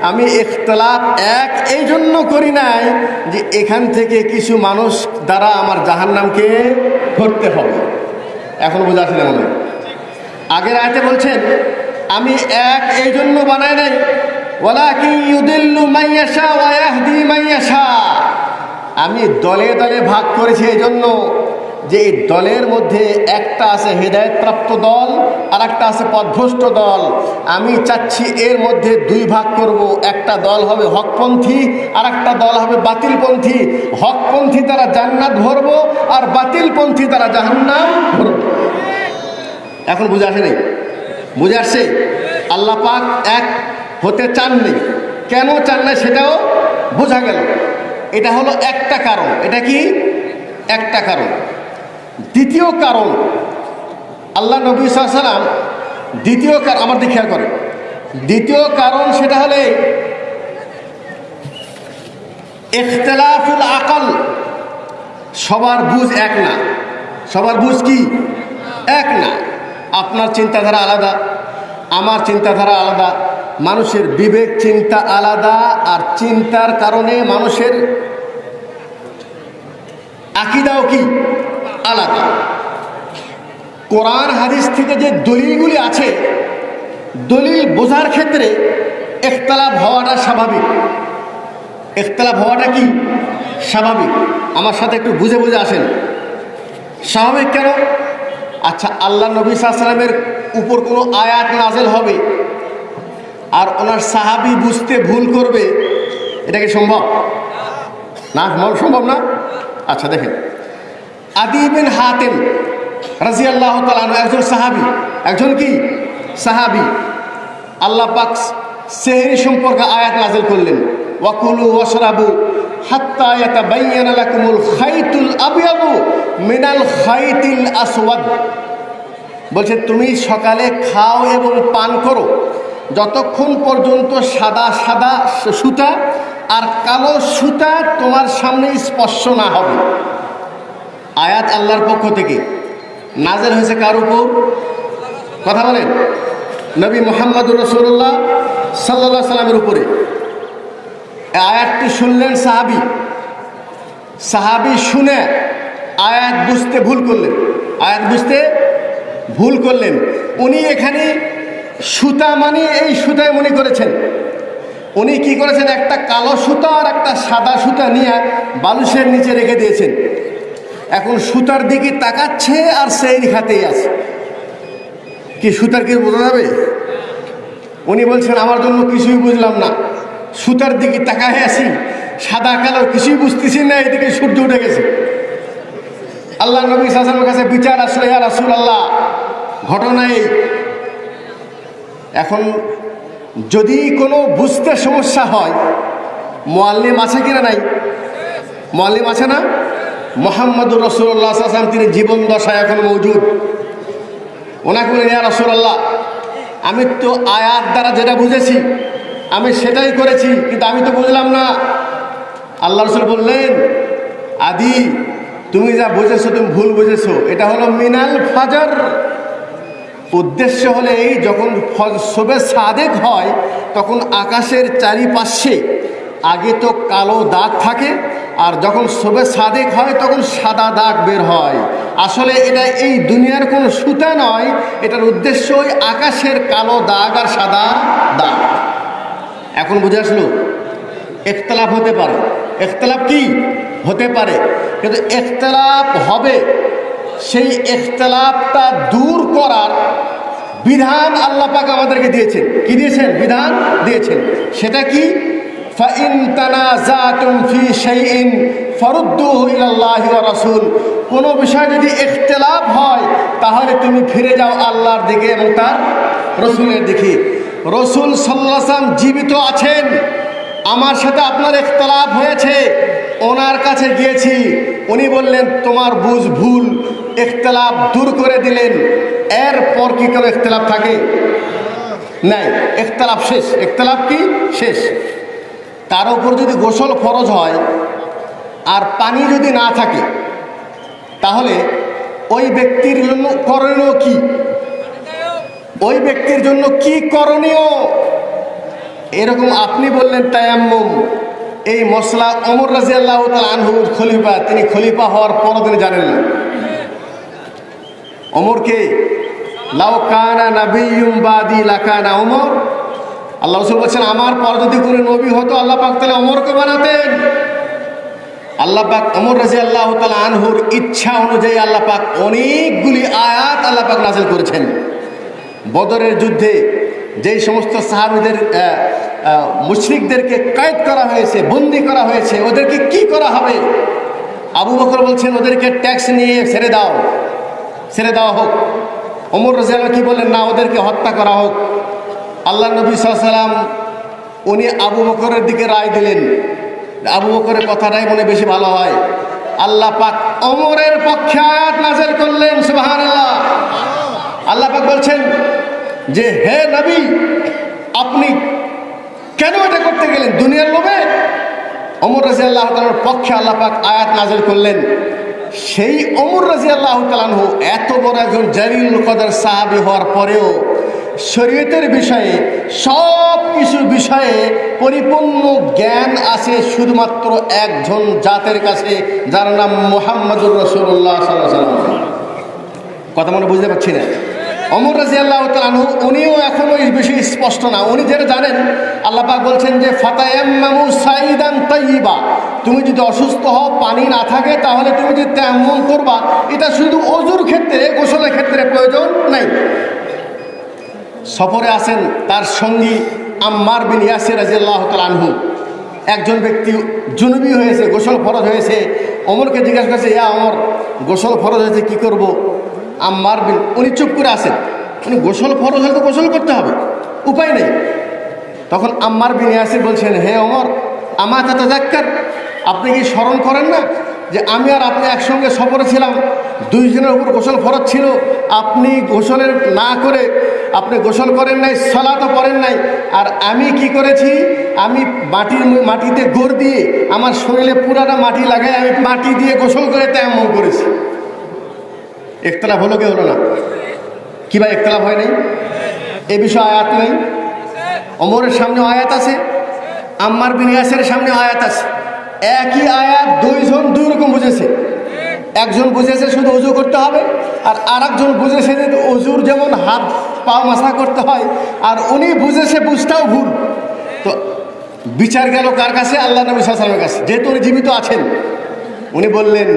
আমি ইখতলাফ এক এই জন্য করি নাই যে এখান থেকে কিছু মানুষ দ্বারা আমার জাহান্নামকে ধরতে হবে। এখন বোঝা আসলে মনে আগের আয়তে বলছেন, আমি এক এই জন্য বানাই নাই আমি দলে দলে ভাগ করেছি এই জন্য। যে এই দলের মধ্যে একটা আছে হেদায়তপ্রাপ্ত দল আর একটা আছে পথভ্রষ্ট দল। আমি চাচ্ছি এর মধ্যে দুই ভাগ করব। একটা দল হবে হকপন্থী আর একটা দল হবে বাতিলপন্থী। হকপন্থী তারা জান্নাত ভরবো আর বাতিলপন্থী তারা জাহান্নাম ভরবো। এখন বুঝে আসে নেই? বুঝে আসছে? আল্লাহ পাক এক হতে চাননি। কেন চান না সেটাও বোঝা গেল। এটা হলো একটা কারণ। এটা কি? একটা কারণ। দ্বিতীয় কারণ, আল্লাহ নবী সাল্লাম দ্বিতীয় কারণ আমার দিকে খেয়াল করে দ্বিতীয় কারণ সেটা হলে ইখতলাফুল আকল। সবার বুঝ এক না। সবার বুঝ কি? এক না। আপনার চিন্তাধারা আলাদা, আমার চিন্তাধারা আলাদা। মানুষের বিবেক, চিন্তা আলাদা আর চিন্তার কারণে মানুষের আকিদাও কি? আলাদা কোরআন হাদিস থেকে যে দলিলগুলি আছে, দলিল বোঝার ক্ষেত্রে একতলাপ হওয়াটা স্বাভাবিক। একতলাপ হওয়াটা কি? স্বাভাবিক। আমার সাথে একটু বুঝে বুঝে আসেন। স্বাভাবিক কেন? আচ্ছা আল্লাহ নবী সাল্লামের উপর কোনো আয়াত নাজেল হবে আর ওনার সাহাবি বুঝতে ভুল করবে, এটা কি সম্ভব? না, সম্ভব- সম্ভব না? আচ্ছা দেখেন। আদি বিন হাতেম রাজি আল্লাহ একজন সাহাবি। একজন কি? সাহাবি। আল্লাহ পাক সেহরি সম্পর্কে আয়াত নাজেল করলেন। ওয়াকুলু আবিয়াদু মিনাল বলছে, তুমি সকালে খাও এবং পান করো। যতক্ষণ পর্যন্ত সাদা সাদা সুতা আর কালো সুতা তোমার সামনে স্পর্শ না হবে। আয়াত আল্লাহর পক্ষ থেকে। নাজের হয়েছে কার উপর? কথা বলেন। নবী মোহাম্মদুর রসুল্লাহ সাল্লা সাল্লামের উপরে। আয়াতটি শুনলেন সাহাবি। সাহাবি শুনে আয়াত বুঝতে ভুল করলেন। আয়াত বুঝতে ভুল করলেন। উনি এখানে সুতা মানে এই সুতায় মনে করেছেন। উনি কি করেছেন? একটা কালো সুতা আর একটা সাদা সুতা নিয়ে বালুসের নিচে রেখে দিয়েছেন। এখন সুতার দিকে তাকাচ্ছে আর সেই খাতেই আছে। কি সুতার কি বোঝা যাবে? উনি বলছেন, আমার জন্য কিছুই বুঝলাম না। সুতার দিকে তাকায় আছি, সাদা কালো কিছুই বুঝতেছি না, এদিকে সূর্য উঠে গেছে। আল্লাহ নবী সাসামের কাছে বিচার আসলে আর রাসুল আল্লাহ ঘটনা এই। এখন যদি কোনো বুঝতে সমস্যা হয় মোয়াল্লিম আছে কিনা নাই? মোয়াল্লিম আছে না? মোহাম্মদুর রসুল্লাহ আসলাম তিনি জীবন দশায় এখন মৌজুদ ওনাকে বলেন, ইয়া রসুল্লাহ আমি তো আয়াত দ্বারা যেটা বুঝেছি, আমি সেটাই করেছি, কিন্তু আমি তো বুঝলাম না। আল্লাহ রসুল বললেন, আদি, তুমি যা বুঝেছ, তুমি ভুল বুঝেছ। এটা হলো মিনাল ফাজার। উদ্দেশ্য হলে এই, যখন সবে সাদেক হয়, তখন আকাশের চারিপাশে আগে তো কালো দাগ থাকে আর যখন সবে সাদেক হয়, তখন সাদা দাগ বের হয়। আসলে এটা এই দুনিয়ার কোনো সুতা নয়, এটার উদ্দেশ্য ওই আকাশের কালো দাগ আর সাদা দাগ। এখন বুঝে আসলো? একতলাপ হতে পারে। একতলাপ কি? হতে পারে। কিন্তু একতলাপ হবে। সেই একতলাপটা দূর করার বিধান আল্লাহ পাক আমাদেরকে দিয়েছেন। কি দিয়েছেন? বিধান দিয়েছেন। সেটা কি? রাসূল। কোন বিষয় যদি ইখতিলাফ হয়, তাহলে তুমি ফিরে যাও আল্লাহর দিকে এবং তার রসুলের দিকে। রসুল ওয়াসাল্লাম জীবিত আছেন। আমার সাথে আপনার ইখতলাফ হয়েছে। ওনার কাছে গিয়েছি। উনি বললেন, তোমার বুঝ ভুল। ইখতলাফ দূর করে দিলেন। এরপর কি কোনো ইখতলাফ থাকে? নাই, ইখতলাফ শেষ। ইখতলাফ কি? শেষ। তার উপর যদি গোসল ফরজ হয় আর পানি যদি না থাকে, তাহলে ওই ব্যক্তির জন্য করণীয় কি? ওই ব্যক্তির জন্য কি করণীয়? এরকম আপনি বললেন তায়াম্মুম। এই মশলা অমর রাজি আল্লাহ আনহুর খলিফা, তিনি খলিফা হওয়ার পরও তিনি জানেন না। অমরকে লাউ কানা নাবিয়ুম বাদি লাকানা অমর আল্লাহ রসুল বলছেন, আমার পর যদি কোনো নবী হতো, আল্লাহ পাক তাহলে অমরকে বানাতেন। আল্লাহ পাক অমর রাজি আল্লাহ তালা আনহুর ইচ্ছা অনুযায়ী আল্লাহ পাক অনেকগুলি আয়াত আল্লাহ পাক নাজিল করেছেন। বদরের যুদ্ধে যেই সমস্ত সাহাবিদের মুশরিকদেরকে কয়েদ করা হয়েছে, বন্দি করা হয়েছে, ওদেরকে কি করা হবে? আবু বকর বলছেন, ওদেরকে ট্যাক্স নিয়ে ছেড়ে দাও, ছেড়ে দেওয়া হোক। অমর রাজিয়াল কি বললেন, না, ওদেরকে হত্যা করা হোক। আল্লাহ নবী সাল্লাম উনি আবু বকরের দিকে রায় দিলেন। আবু বকরের কথাটাই মনে বেশি ভালো হয়। আল্লাহ পাক অমরের পক্ষে আয়াত নাজেল করলেন সুবাহান আল্লাহ পাক বলছেন যে, হে নবী, আপনি কেন এটা করতে গেলেন? দুনিয়ার লোভে? অমর রাজি আল্লাহ তালার পক্ষে আল্লাহ পাক আয়াত নাজেল করলেন। সেই অমর রাজি আল্লাহ তালানহু এত বড় একজন জালিল কদার সাহাবি হওয়ার পরেও শরীয়তের বিষয়ে, সব কিছু বিষয়ে পরিপূর্ণ জ্ঞান আছে শুধুমাত্র একজন জাতের কাছে, যার নাম মোহাম্মদুর রসুল্লাহ কথা মনে বুঝতে পারছি না? অমর রাজি আল্লাহ তালু উনিও এখনও এই বিষয়ে স্পষ্ট না। উনি যেটা জানেন, আল্লাহ পাক বলছেন যে, ফাতায়াম্মামু তাইবা তুমি যদি অসুস্থ হও, পানি না থাকে, তাহলে তুমি যদি তেমন করবা, এটা শুধু অজুর ক্ষেত্রে, গোসলের ক্ষেত্রে প্রয়োজন নাই। সফরে আসেন তার সঙ্গী আম্মার বিন ইয়াসির রাজিয়াল্লাহ তালহু একজন ব্যক্তি জুনুবি হয়েছে, গোসল ফরজ হয়েছে। অমরকে জিজ্ঞাসা করছে, ইয়া অমর, গোসল ফরজ হয়েছে, কি করব? আম্মার বিন, উনি চুপ করে আসেন উনি, গোসল ফরজ হলে তো গোসল করতে হবে, উপায় নেই। তখন আম্মার বিন ইয়াসির বলছেন, হে অমর আমার তাতে আপনি কি স্মরণ করেন না যে আমি আর আপনি একসঙ্গে সফরে ছিলাম, দুইজনের উপর গোসল ফরজ ছিল। আপনি গোসলের না করে, আপনি গোসল করেন নাই সলাতো করেন নাই। আর আমি কি করেছি, আমি মাটির মাটিতে গোড় দিয়ে আমার শরীরে পুরাটা মাটি লাগাই, আমি মাটি দিয়ে গোসল করে তেমন করেছি। একতলাফ হলো কি হলো না? কি ভাই, একতলাফ হয় নাই? এ বিষয়ে আয়াত নেই? অমরের সামনে আয়াত আছে, আম্মার বিনিয়াসের সামনে আয়াত আছে। একই আয়াত দুইজন দুই রকম বুঝেছে। একজন বুঝেছে শুধু অজু করতে হবে, আর আরেকজন বুঝেছে যে অজুর যেমন হাত, পা মাসা করতে হয়, আর উনি বুঝেছে বুঝটাও ভুল। তো বিচার গেল কার কাছে? আল্লাহ নবী সালামের কাছে। যেহেতু উনি জীবিত আছেন, উনি বললেন,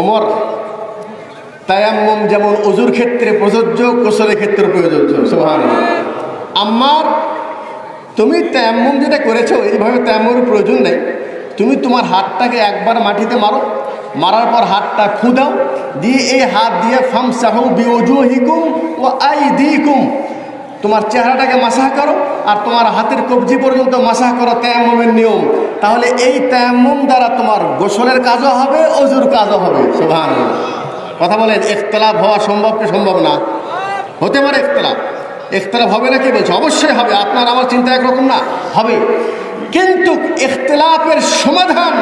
ওমর, তায়াম্মম যেমন অজুর ক্ষেত্রে প্রযোজ্য কোসলের ক্ষেত্রে প্রযোজ্য। সোহান আমার তুমি তেমন যেটা করেছ, এইভাবে তেমনের প্রয়োজন নেই। তুমি তোমার হাতটাকে একবার মাটিতে মারো, মারার পর হাতটা খুদাও, দিয়ে এই হাত দিয়ে ফাম সাহু বিওজু হিকুম ও আই দিকুম তোমার চেহারাটাকে মাসাহ করো আর তোমার হাতের কবজি পর্যন্ত মাসাহ করো তেমমের নিয়ম। তাহলে এই তেমম দ্বারা তোমার গোসলের কাজও হবে অজুর কাজও হবে। সোভান কথা বলেন একতলাপ হওয়া সম্ভব কি সম্ভব না? হতে পারে একতলাপ একতলাপ হবে না কি বলছে? অবশ্যই হবে। আপনার আমার চিন্তা একরকম না। হবে। কিন্তু ইখতলাফের সমাধান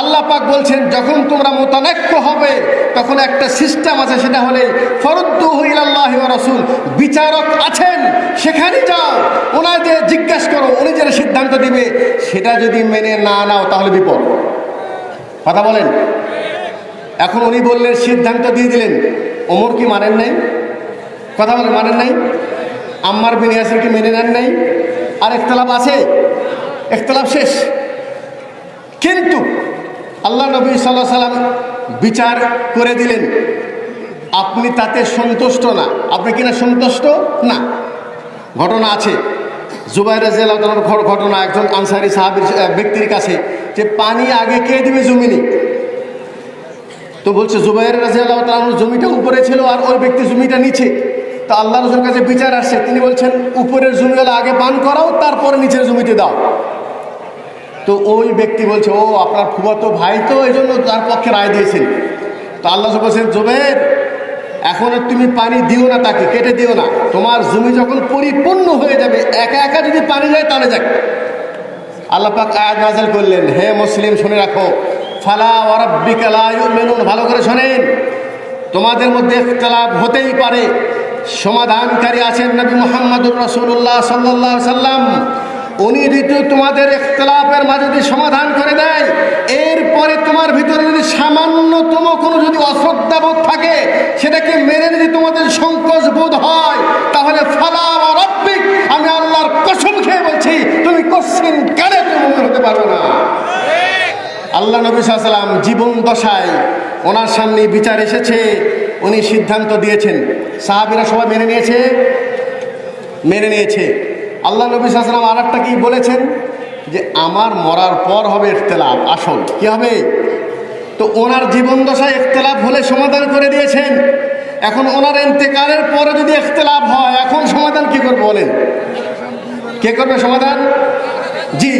আল্লাহ পাক বলছেন, যখন তোমরা মোতানাক্য হবে, তখন একটা সিস্টেম আছে, সেটা হলে ফরদ্দুহিল্লাহ রসুল, বিচারক আছেন, সেখানে যাও, ওনাদের জিজ্ঞাসা করো, উনি যেটা সিদ্ধান্ত দিবে, সেটা যদি মেনে না নাও, তাহলে বিপদ। কথা বলেন? এখন উনি বললেন, সিদ্ধান্ত দিয়ে দিলেন, ওমর কি মানেন নাই? কথা বলেন, মানেন নাই? আম্মার বিন ইয়াসির কি মেনে নেন নাই? আর একতলাপ আছে? একতলাপ শেষ। কিন্তু আল্লাহ নবী সাল্লাহ সাল্লাম বিচার করে দিলেন। আপনি তাতে সন্তুষ্ট না। আপনি কিনা সন্তুষ্ট? না। ঘটনা আছে। জুবাইর রাজিয়াল ঘটনা একজন আনসারি সাহাবির ব্যক্তির কাছে যে পানি আগে কে দিবে জমিনে? তো বলছে, জুবাইর রাজিয়াল জমিটা উপরে ছিল আর ওই ব্যক্তি জমিটা নিচে। তো আল্লাহ রসুলের কাছে বিচার আসছে। তিনি বলছেন, উপরের জমিগুলো আগে পান করাও, তারপরে নিচের জমিতে দাও। তো ওই ব্যক্তি বলছে, ও, আপনার ফুবাতো ভাই তো এই জন্য তার পক্ষে রায় দিয়েছেন। তো আল্লাহ বলছেন, জোবের, এখন তুমি পানি দিও না তাকে, কেটে দিও না। তোমার জমি যখন পরিপূর্ণ হয়ে যাবে, একা একা যদি পানি যায় তাহলে যাক আল্লাহ পাক আয়াত নাযিল করলেন, হে মুসলিম, শুনে রাখো। ফালা ওয়ারাব্বিকা লা ইউমিনুন, ভালো করে শোনেন। তোমাদের মধ্যে ইখতিলাফ হতেই পারে। সমাধানকারী আছেন নবী মুহাম্মদুর রাসূলুল্লাহ সাল্লাল্লাহু আলাইহি সাল্লাম উনি যদি তোমাদের ইখতিলাফের মাঝে যদি সমাধান করে দেয়, এরপরে তোমার ভিতরে যদি সামান্যতম কোনো যদি অশ্রদ্ধাবোধ থাকে, সেটাকে মেনে যদি তোমাদের সংকোচ বোধ হয়, তাহলে ফালা ওয়ারাব্বিক আমি আল্লাহর কসম খেয়ে বলছি, তুমি কোশ্চিন কালে তুমি হতে পারবে না। আল্লাহ নবী সাল্লাম জীবন দশায় ওনার সামনে বিচার এসেছে, উনি সিদ্ধান্ত দিয়েছেন। সাহাবিরা সবাই মেনে নিয়েছে? মেনে নিয়েছে। আল্লাহ নবী সাল্লাম আর একটা কি বলেছেন? যে আমার মরার পর হবে ইখতলাফ, আসল। কি হবে? তো ওনার জীবন দশায় ইখতলাফ হলে সমাধান করে দিয়েছেন। এখন ওনার ইন্তেকালের পরে যদি ইখতলাফ হয়, এখন সমাধান কি করবে বলেন? কে করবে সমাধান? জি,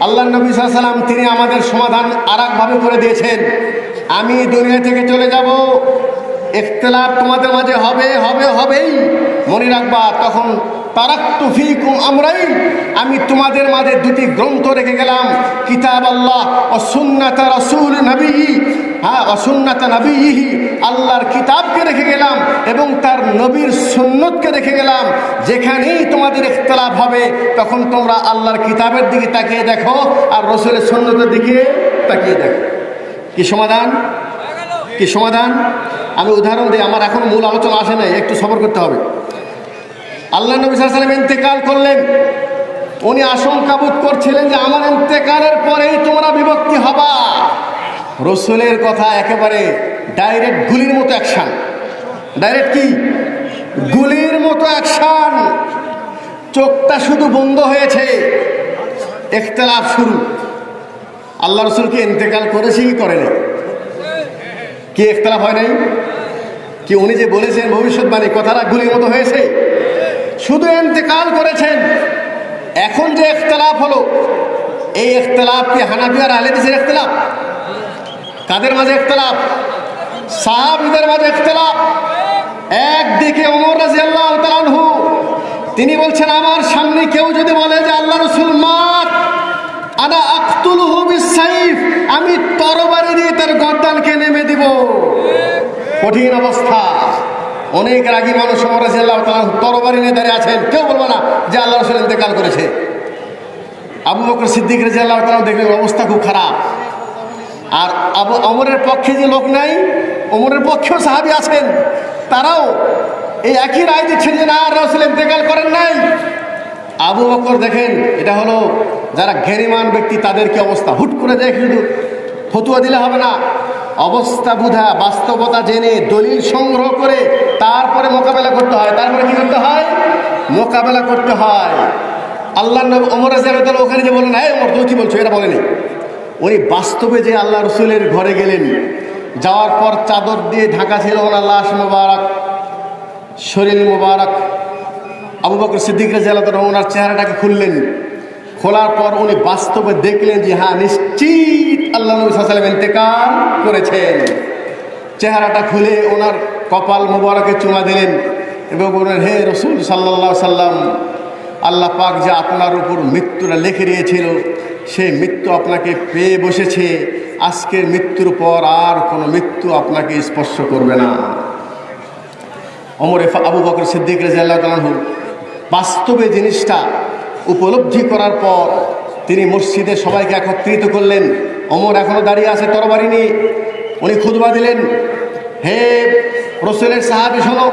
আল্লাহ নবী সাল্লাম তিনি আমাদের সমাধান আর করে দিয়েছেন। আমি দুনিয়া থেকে চলে যাব ইখতলাফ তোমাদের মাঝে হবে হবে, হবেই। মনে রাখবা, তখন আমরাই, আমি তোমাদের মাঝে দুটি গ্রন্থ রেখে গেলাম। কিতাব আল্লাহ ও সুন্নাতা রসুল নবী হ্যাঁ অসুন্নাতা নবী আল্লাহর কিতাবকে রেখে গেলাম এবং তার নবীর সুন্নতকে রেখে গেলাম। যেখানেই তোমাদের ইখতলাফ হবে, তখন তোমরা আল্লাহর কিতাবের দিকে তাকিয়ে দেখো আর রসুলের সুন্নতের দিকে তাকিয়ে দেখো। কি সমাধান? কি সমাধান। আমি উদাহরণ দিই, আমার এখন মূল আলোচনা আসে নাই, একটু সফর করতে হবে। আল্লাহ নবী সাল্লাম ইন্তেকাল করলেন। উনি আশঙ্কা বোধ করছিলেন যে আমার ইন্তেকালের পরেই তোমরা বিভক্তি হবা। রসুলের কথা একেবারে ডাইরেক্ট গুলির মতো অ্যাকশান। ডাইরেক্ট কি? গুলির মতো অ্যাকশান। চোখটা শুধু বন্ধ হয়েছে। ইখতলাফ শুরু। আল্লাহ রসুলকে ইন্তেকাল করেছে কি করে কি ইখতলাফ হয় নাই? কি উনি যে বলেছেন ভবিষ্যৎবাণী, কথাটা গুলির মতো হয়েছে? শুধু ইন্তেকাল করেছেন। এখন যে ইখতলাফ হলো, এই ইখতলাফ কি হানাফি আর আহলেদিসের ইখতলাফ? কাদের মাঝে ইখতলাফ? সাহাবিদের মাঝে ইখতলাফ। একদিকে রাজিয়াল্লাহু তাআলা আনহু, তিনি বলছেন, আমার সামনে কেউ যদি বলে যে আল্লাহ রসুল মাত আনা আক্তুলহু বিসাইফ আমি তরবারি দিয়ে তার গর্দানকে নেমে দিব। কঠিন অবস্থা। অনেক রাগী মানুষ রাজিয়াল্লাহু আনহু তরবারি নিয়ে দাঁড়িয়ে আছেন। কেউ বলব না যে আল্লাহ রসুল ইন্তেকাল করেছে। আবু বকর সিদ্দিক রাজিয়াল্লাহু তাআলা দেখলেন অবস্থা খুব খারাপ। আর আবু অমরের পক্ষে যে লোক নাই অমরের পক্ষেও সাহাবি আছেন। তারাও এই একই রায় দিচ্ছেন যে না রসুল ইন্তেকাল করেন নাই। আবু বকর দেখেন, এটা হলো যারা জ্ঞানীমান ব্যক্তি, তাদের কি অবস্থা? হুট করে দেখে ফতুয়া দিলে হবে না। অবস্থা বুঝা বাস্তবতা জেনে, দলিল সংগ্রহ করে তারপরে মোকাবেলা করতে হয়। তারপরে কি করতে হয়? মোকাবেলা করতে হয়। আল্লাহ অমর রাজিয়াল ওখানে যে বলেন হ্যাঁ অমর তুমি কি বলছো? এটা বলেনি। উনি বাস্তবে যে আল্লাহ রসুলের ঘরে গেলেন, যাওয়ার পর চাদর দিয়ে ঢাকা ছিল ওনার লাশ মোবারক, শরীর মোবারক। আবু বকর সিদ্দিক রাজিয়াল ওনার চেহারাটাকে খুললেন। খোলার পর উনি বাস্তবে দেখলেন যে হ্যাঁ নিশ্চিত আল্লাহ নবী সাল্লাম ইন্তেকাল করেছেন। চেহারাটা খুলে ওনার কপাল মোবারকে চুমা দিলেন এবং বললেন, হে রসুল সাল্লাহ সাল্লাম আল্লাহ পাক যে আপনার উপর মৃত্যুটা লিখে দিয়েছিল সেই মৃত্যু আপনাকে পেয়ে বসেছে। আজকের মৃত্যুর পর আর কোনো মৃত্যু আপনাকে স্পর্শ করবে না। অমর আবু বকর সিদ্দিক রাজিয়াল্লাহ তালাহু বাস্তবে জিনিসটা উপলব্ধি করার পর তিনি মসজিদে সবাইকে একত্রিত করলেন। অমর এখনও দাঁড়িয়ে আছে, তরবারি উনি খুদবা দিলেন। হে রসুলের সাহাবি শোনো,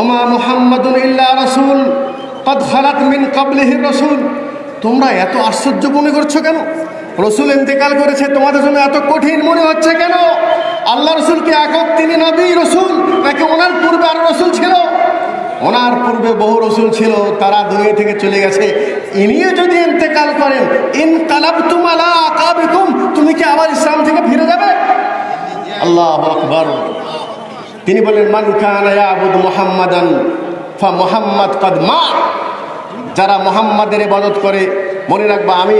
ওমা মুহাম্মাদুল ইল্লা রসুল রসুল। তোমরা এত আশ্চর্য মনে করছ কেন? রসুল ইন্তেকাল করেছে, তোমাদের জন্য এত কঠিন মনে হচ্ছে কেন? আল্লাহ রসুলকে একক তিনি নবী রসুল, নাকি ওনার পূর্বে আর রসুল ছিল? ওনার পূর্বে বহু রসুল ছিল, তারা দুনিয়া থেকে চলে গেছে। ইনিও যদি ইন্তেকাল করেন, ইন তালাব তুমালা আকাবিকুম তুমি কি আবার ইসলাম থেকে ফিরে যাবে? আল্লাহ আকবর। তিনি বলেন মান কানা ইয়াবুদ মুহাম্মাদান, ফা মোহাম্মদ কদমা যারা মোহাম্মদের ইবাদত করে মনে রাখবা, আমি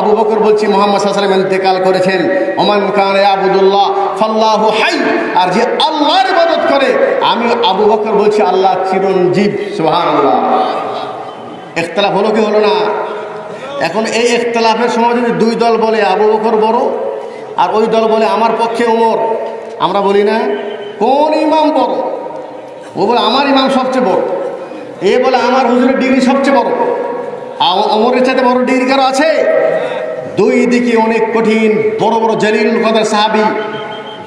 আবু বকর বলছি, মোহাম্মদ সাল্লাম ইন্তেকাল করেছেন। ওমান খান আবুদুল্লাহ ফাল্লাহু হাই। আর যে আল্লাহর ইবাদত করে, আমি আবু বকর বলছি, আল্লাহ চিরঞ্জীব, সুবহানাল্লাহ। ইখতলাফ হলো কি হলো না? এখন এই ইখতলাফের সময় যদি দুই দল বলে, আবু বকর বড়, আর ওই দল বলে, আমার পক্ষে ওমর, আমরা বলি না, কোন ইমাম বড়? ও বলে, আমার ইমাম সবচেয়ে বড়। এ বলে, আমার হুজুরের ডিগ্রি সবচেয়ে বড়। অমরের চাইতে বড় ডিগ্রি কারও আছে। দুই দিকে অনেক কঠিন, বড় বড় জলিল কদার সাহাবি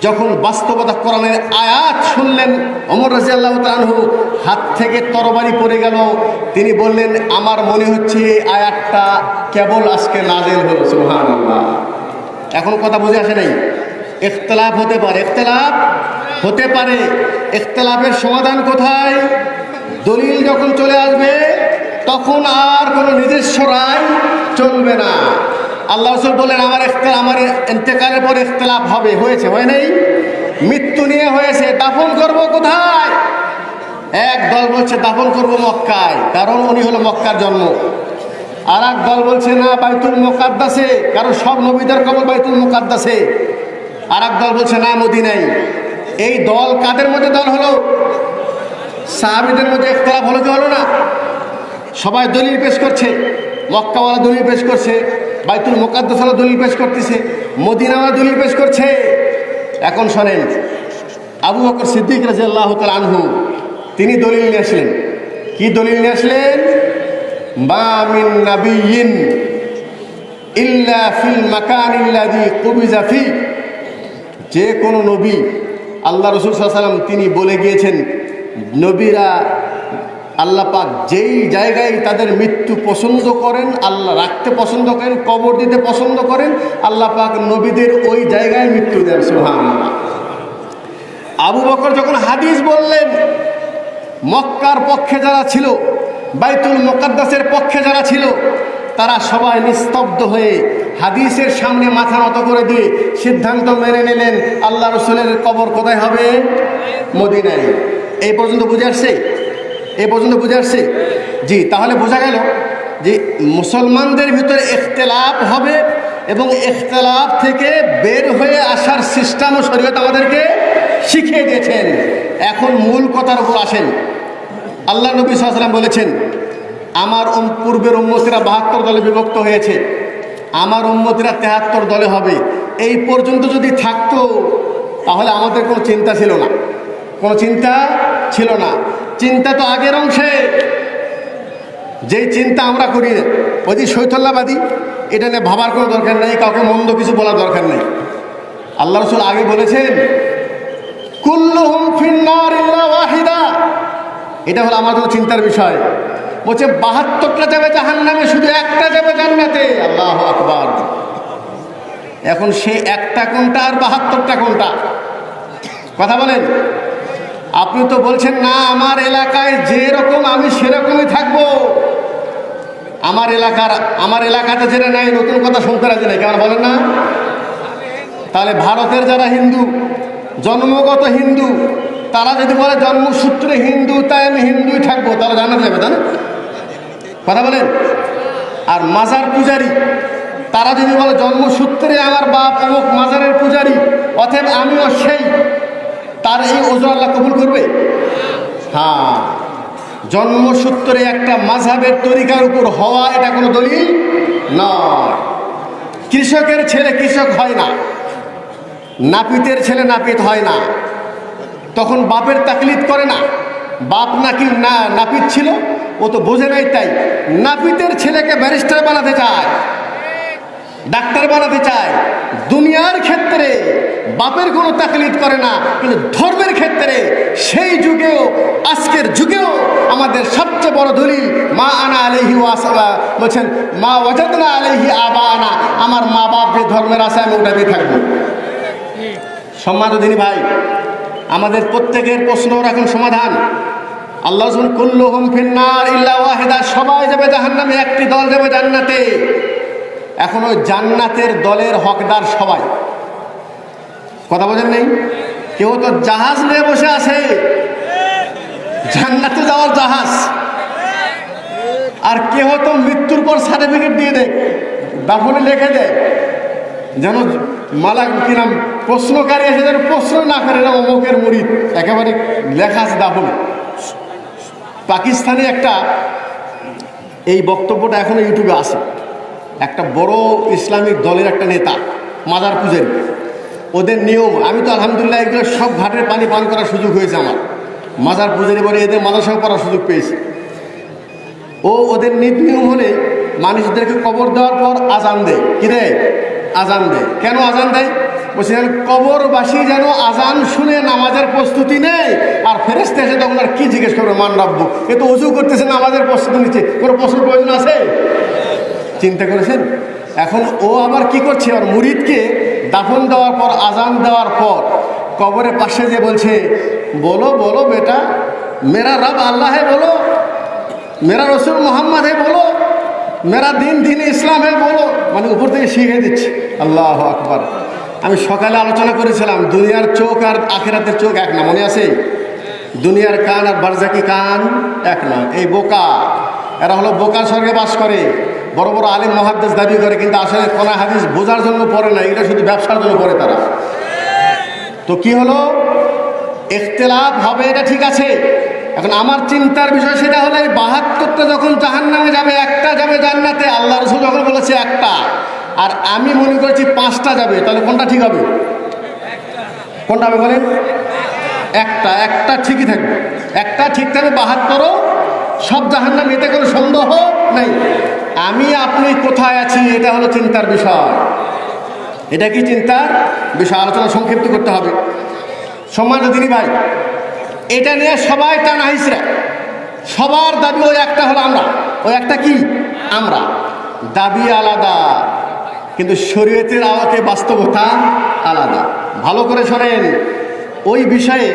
যখন বাস্তবতা কোরআনের আয়াত শুনলেন অমর রাজি আল্লাহ হাত থেকে তরবারি পড়ে গেল। তিনি বললেন, আমার মনে হচ্ছে এই আয়াতটা কেবল আজকে নাজেল হলো সুহান এখন কথা বুঝে আসে নাই। ইখতলাফ হতে পারে। ইখতলাফ হতে পারে। ইখতলাফের সমাধান কোথায়? দলিল যখন চলে আসবে তখন আর কোনো নিজস্ব রায় চলবে না। আল্লাহ রসুল বললেন, আমার ইখতলাফ আমার ইন্তেকালের পর ইখতলাফ হবে। হয়েছে, হয় নাই? মৃত্যু নিয়ে হয়েছে, দাফন করব কোথায়? এক দল বলছে, দাফন করব মক্কায়। কারণ উনি হলো মক্কার জন্ম। আর এক দল বলছে, না, বাইতুল মোকাদ্দাসে। কারণ সব নবীদের কবর বাইতুল মোকাদ্দাসে। আর এক দল বলছে, না মদিনাই এই দল কাদের মধ্যে দল হলো? সাহাবিদের মধ্যে একতলাফ হলো কি হলো না? সবাই দলিল পেশ করছে, মক্কাওয়ালা দলিল পেশ করছে, বাইতুল মোকাদ্দাসওয়ালা দলিল পেশ করতেছে, মদিনাওয়ালা দলিল পেশ করছে। এখন শোনেন, আবু বকর সিদ্দিক রাজি আল্লাহ আনহু, তিনি দলিল নিয়ে আসলেন। কি দলিল নিয়ে আসলেন? মা মিন নাবিয়িন ইল্লা ফিল মাকান ইল্লাযী কুবিজা ফি। যে কোনো নবী, আল্লাহ রসুল সাল্লাম তিনি বলে গিয়েছেন, নবীরা আল্লাহ পাক যেই জায়গায় তাদের মৃত্যু পছন্দ করেন, আল্লাহ রাখতে পছন্দ করেন, কবর দিতে পছন্দ করেন, আল্লাহ পাক নবীদের ওই জায়গায় মৃত্যু দেন সোহান আবু বকর যখন হাদিস বললেন, মক্কার পক্ষে যারা ছিল, বাইতুল মোকাদ্দাসের পক্ষে যারা ছিল, তারা সবাই নিস্তব্ধ হয়ে হাদিসের সামনে মাথা নত করে দিয়ে সিদ্ধান্ত মেনে নিলেন, আল্লাহ রসুলের কবর কোথায় হবে? মদিনায়। এই পর্যন্ত বুঝে আসছে? এই পর্যন্ত বুঝে আসছে? জি, তাহলে বোঝা গেল যে মুসলমানদের ভিতরে ইখতলাফ হবে এবং ইখতলাফ থেকে বের হয়ে আসার সিস্টেম ও শরীয়ত আমাদেরকে শিখিয়ে দিয়েছেন। এখন মূল কথার উপর আসেন। আল্লাহ নবী সাল্লাম বলেছেন, আমার পূর্বের উম্মতিরা বাহাত্তর দলে বিভক্ত হয়েছে। আমার উম্মতিরা তেহাত্তর দলে হবে। এই পর্যন্ত যদি থাকতো, তাহলে আমাদের কোনো চিন্তা ছিল না। কোনো চিন্তা ছিল না। চিন্তা তো আগের অংশে। যেই চিন্তা আমরা করি, ওই যে শৈথল্যাবাদী, এটা নিয়ে ভাবার কোনো দরকার নেই, কাউকে মন্দ কিছু বলার দরকার নেই। আল্লাহ রসুল আগে বলেছেন ওয়াহিদা। এটা হলো জন্য চিন্তার বিষয়। বলছে, বাহাত্তরটা যাবে জাহান নামে শুধু একটা যাবে জান্নাতে। আল্লাহ আকবার। এখন সে একটা কোনটা আর বাহাত্তরটা কোনটা? কথা বলেন। আপনি তো বলছেন, না, আমার এলাকায় যেরকম আমি সেরকমই থাকব। আমার এলাকার, আমার এলাকাতে যেটা নাই নতুন কথা শুনতে রাজি নাই, কেমন বলেন না? তাহলে ভারতের যারা হিন্দু, জন্মগত হিন্দু, তারা যদি বলে জন্মসূত্রে হিন্দু, তাই আমি হিন্দুই থাকব, তাহলে জানা যাবে, তাই না? কথা বলেন? আর মাজার পূজারি, তারা যদি বলে জন্মসূত্রে আমার বাপ অমুক মাজারের পূজারি, অতএব আমিও সেই তার এই ওজন আল্লাহ কবুল করবে? হ্যাঁ। জন্মসূত্রে একটা মাঝাবের তরিকার উপর হওয়া এটা কোনো দলিল? নয়। কৃষকের ছেলে কৃষক হয় না। নাপিতের ছেলে নাপিত হয় না। তখন বাপের তাকলিদ করে না। বাপ নাকি না, নাপিত ছিল, ও তো বোঝে নাই তাই। নাপিতের ছেলেকে ব্যারিস্টার বানাতে চায়। ডাক্তার বানাতে চায়। দুনিয়ার ক্ষেত্রে বাপের কোনো তাকলিদ করে না, কিন্তু ধর্মের ক্ষেত্রে সেই যুগেও, আজকের যুগেও আমাদের সবচেয়ে বড় দলিল, মা আনা আলহি ওয়াসা বলছেন, মা ওয়াজাদনা আলহি আবা আনা আমার মা বাপ যে ধর্মের আছে, আমি ওটাতেই থাকব। সম্মানিত দিনী ভাই, আমাদের প্রত্যেকের প্রশ্নর এখন সমাধান। আল্লাহ কুল্লুহুম ফিন্নার ইল্লা ওয়াহিদা সবাই যাবে জাহান্নামে, একটি দল যাবে জান্নাতে। এখন ওই জান্নাতের দলের হকদার সবাই। কথা বোঝেন নেই? কেউ তো জাহাজ নিয়ে বসে আছে। জান্নাতে যাওয়ার জাহাজ। আর কেউ তো মৃত্যুর পর সার্টিফিকেট দিয়ে দেয় দাফনে লিখে দেয়। যেন মালা কি নাম, প্রশ্নকারী এসে যেন প্রশ্ন না করে না অমুকের মুড়িদ একেবারে লেখা আছে দাফনে পাকিস্তানে একটা, এই বক্তব্যটা এখনও ইউটিউবে আছে। একটা বড় ইসলামিক দলের একটা নেতা মাদার পূজের। ওদের নিয়ম, আমি তো আলহামদুলিল্লাহ এগুলো সব ঘাটের পানি পান করার সুযোগ হয়েছে আমার। মাজার পূজার এবারে এদের মাদাসাও করার সুযোগ পেয়েছি। ও ওদের নীতি নিয়ম হলে মানুষদেরকে কবর দেওয়ার পর আজান দেয়। কি দেয়? আজান দেয়। কেন আজান দেয়? বলছিলেন, কবরবাসী যেন আজান শুনে নামাজের প্রস্তুতি নেয়, আর ফেরেস্তে এসে তখন আর কি জিজ্ঞেস করবে, মান রাখব এ তো উজু করতেছে নামাজের প্রস্তুতি নিচ্ছে। কোনো প্রশ্ন প্রয়োজন আছে? চিন্তা করেছেন? এখন ও আবার কি করছে? আর মুরিদকে দাফন দেওয়ার পর, আজান দেওয়ার পর, কবরের পাশে যে বলছে, বলো বলো বেটা, মেরা রব আল্লাহ বলো, মেরা রসুল মোহাম্মদ হে বলো, মেরা দিন দিন ইসলাম হে বলো। মানে উপর থেকে শিখে দিচ্ছে। আল্লাহ আকবার। আমি সকালে আলোচনা করেছিলাম, দুনিয়ার চোখ আর আখেরাতের চোখ এক না, মনে আছে? দুনিয়ার কান আর বারজাকি কান এক না, এই বোকা। এরা হলো বোকা স্বর্গে বাস করে। বড় বড় আলিম মহাদ্দেশ দাবি করে, কিন্তু আসলে কোনা হাদিস বোঝার জন্য পড়ে না, এটা শুধু ব্যবসার জন্য পড়ে তারা। তো কি হলো? ইখতলাফ হবে, এটা ঠিক আছে। এখন আমার চিন্তার বিষয় সেটা হলো, এই বাহাত্তরটা যখন জাহান নামে যাবে, একটা যাবে জান্নাতে, আল্লাহ রসুল যখন বলেছে একটা, আর আমি মনে করেছি পাঁচটা যাবে, তাহলে কোনটা ঠিক হবে? কোনটা হবে বলেন? একটা একটা ঠিকই থাকবে। একটা ঠিক থাকবে বাহাত্তরও সব জাহান নাম এতে কোনো সন্দেহ নেই। আমি, আপনি কোথায় আছি, এটা হলো চিন্তার বিষয়। এটা কি চিন্তার বিষয়? আলোচনা সংক্ষিপ্ত করতে হবে। সম্মানিত দিনী ভাই, এটা নিয়ে সবাই টানা হিসরা সবার দাবি ওই একটা হলো আমরা। ওই একটা কি? আমরা। দাবি আলাদা, কিন্তু শরীয়তের আওয়াতে বাস্তবতা আলাদা। ভালো করে শোনেন, ওই বিষয়ে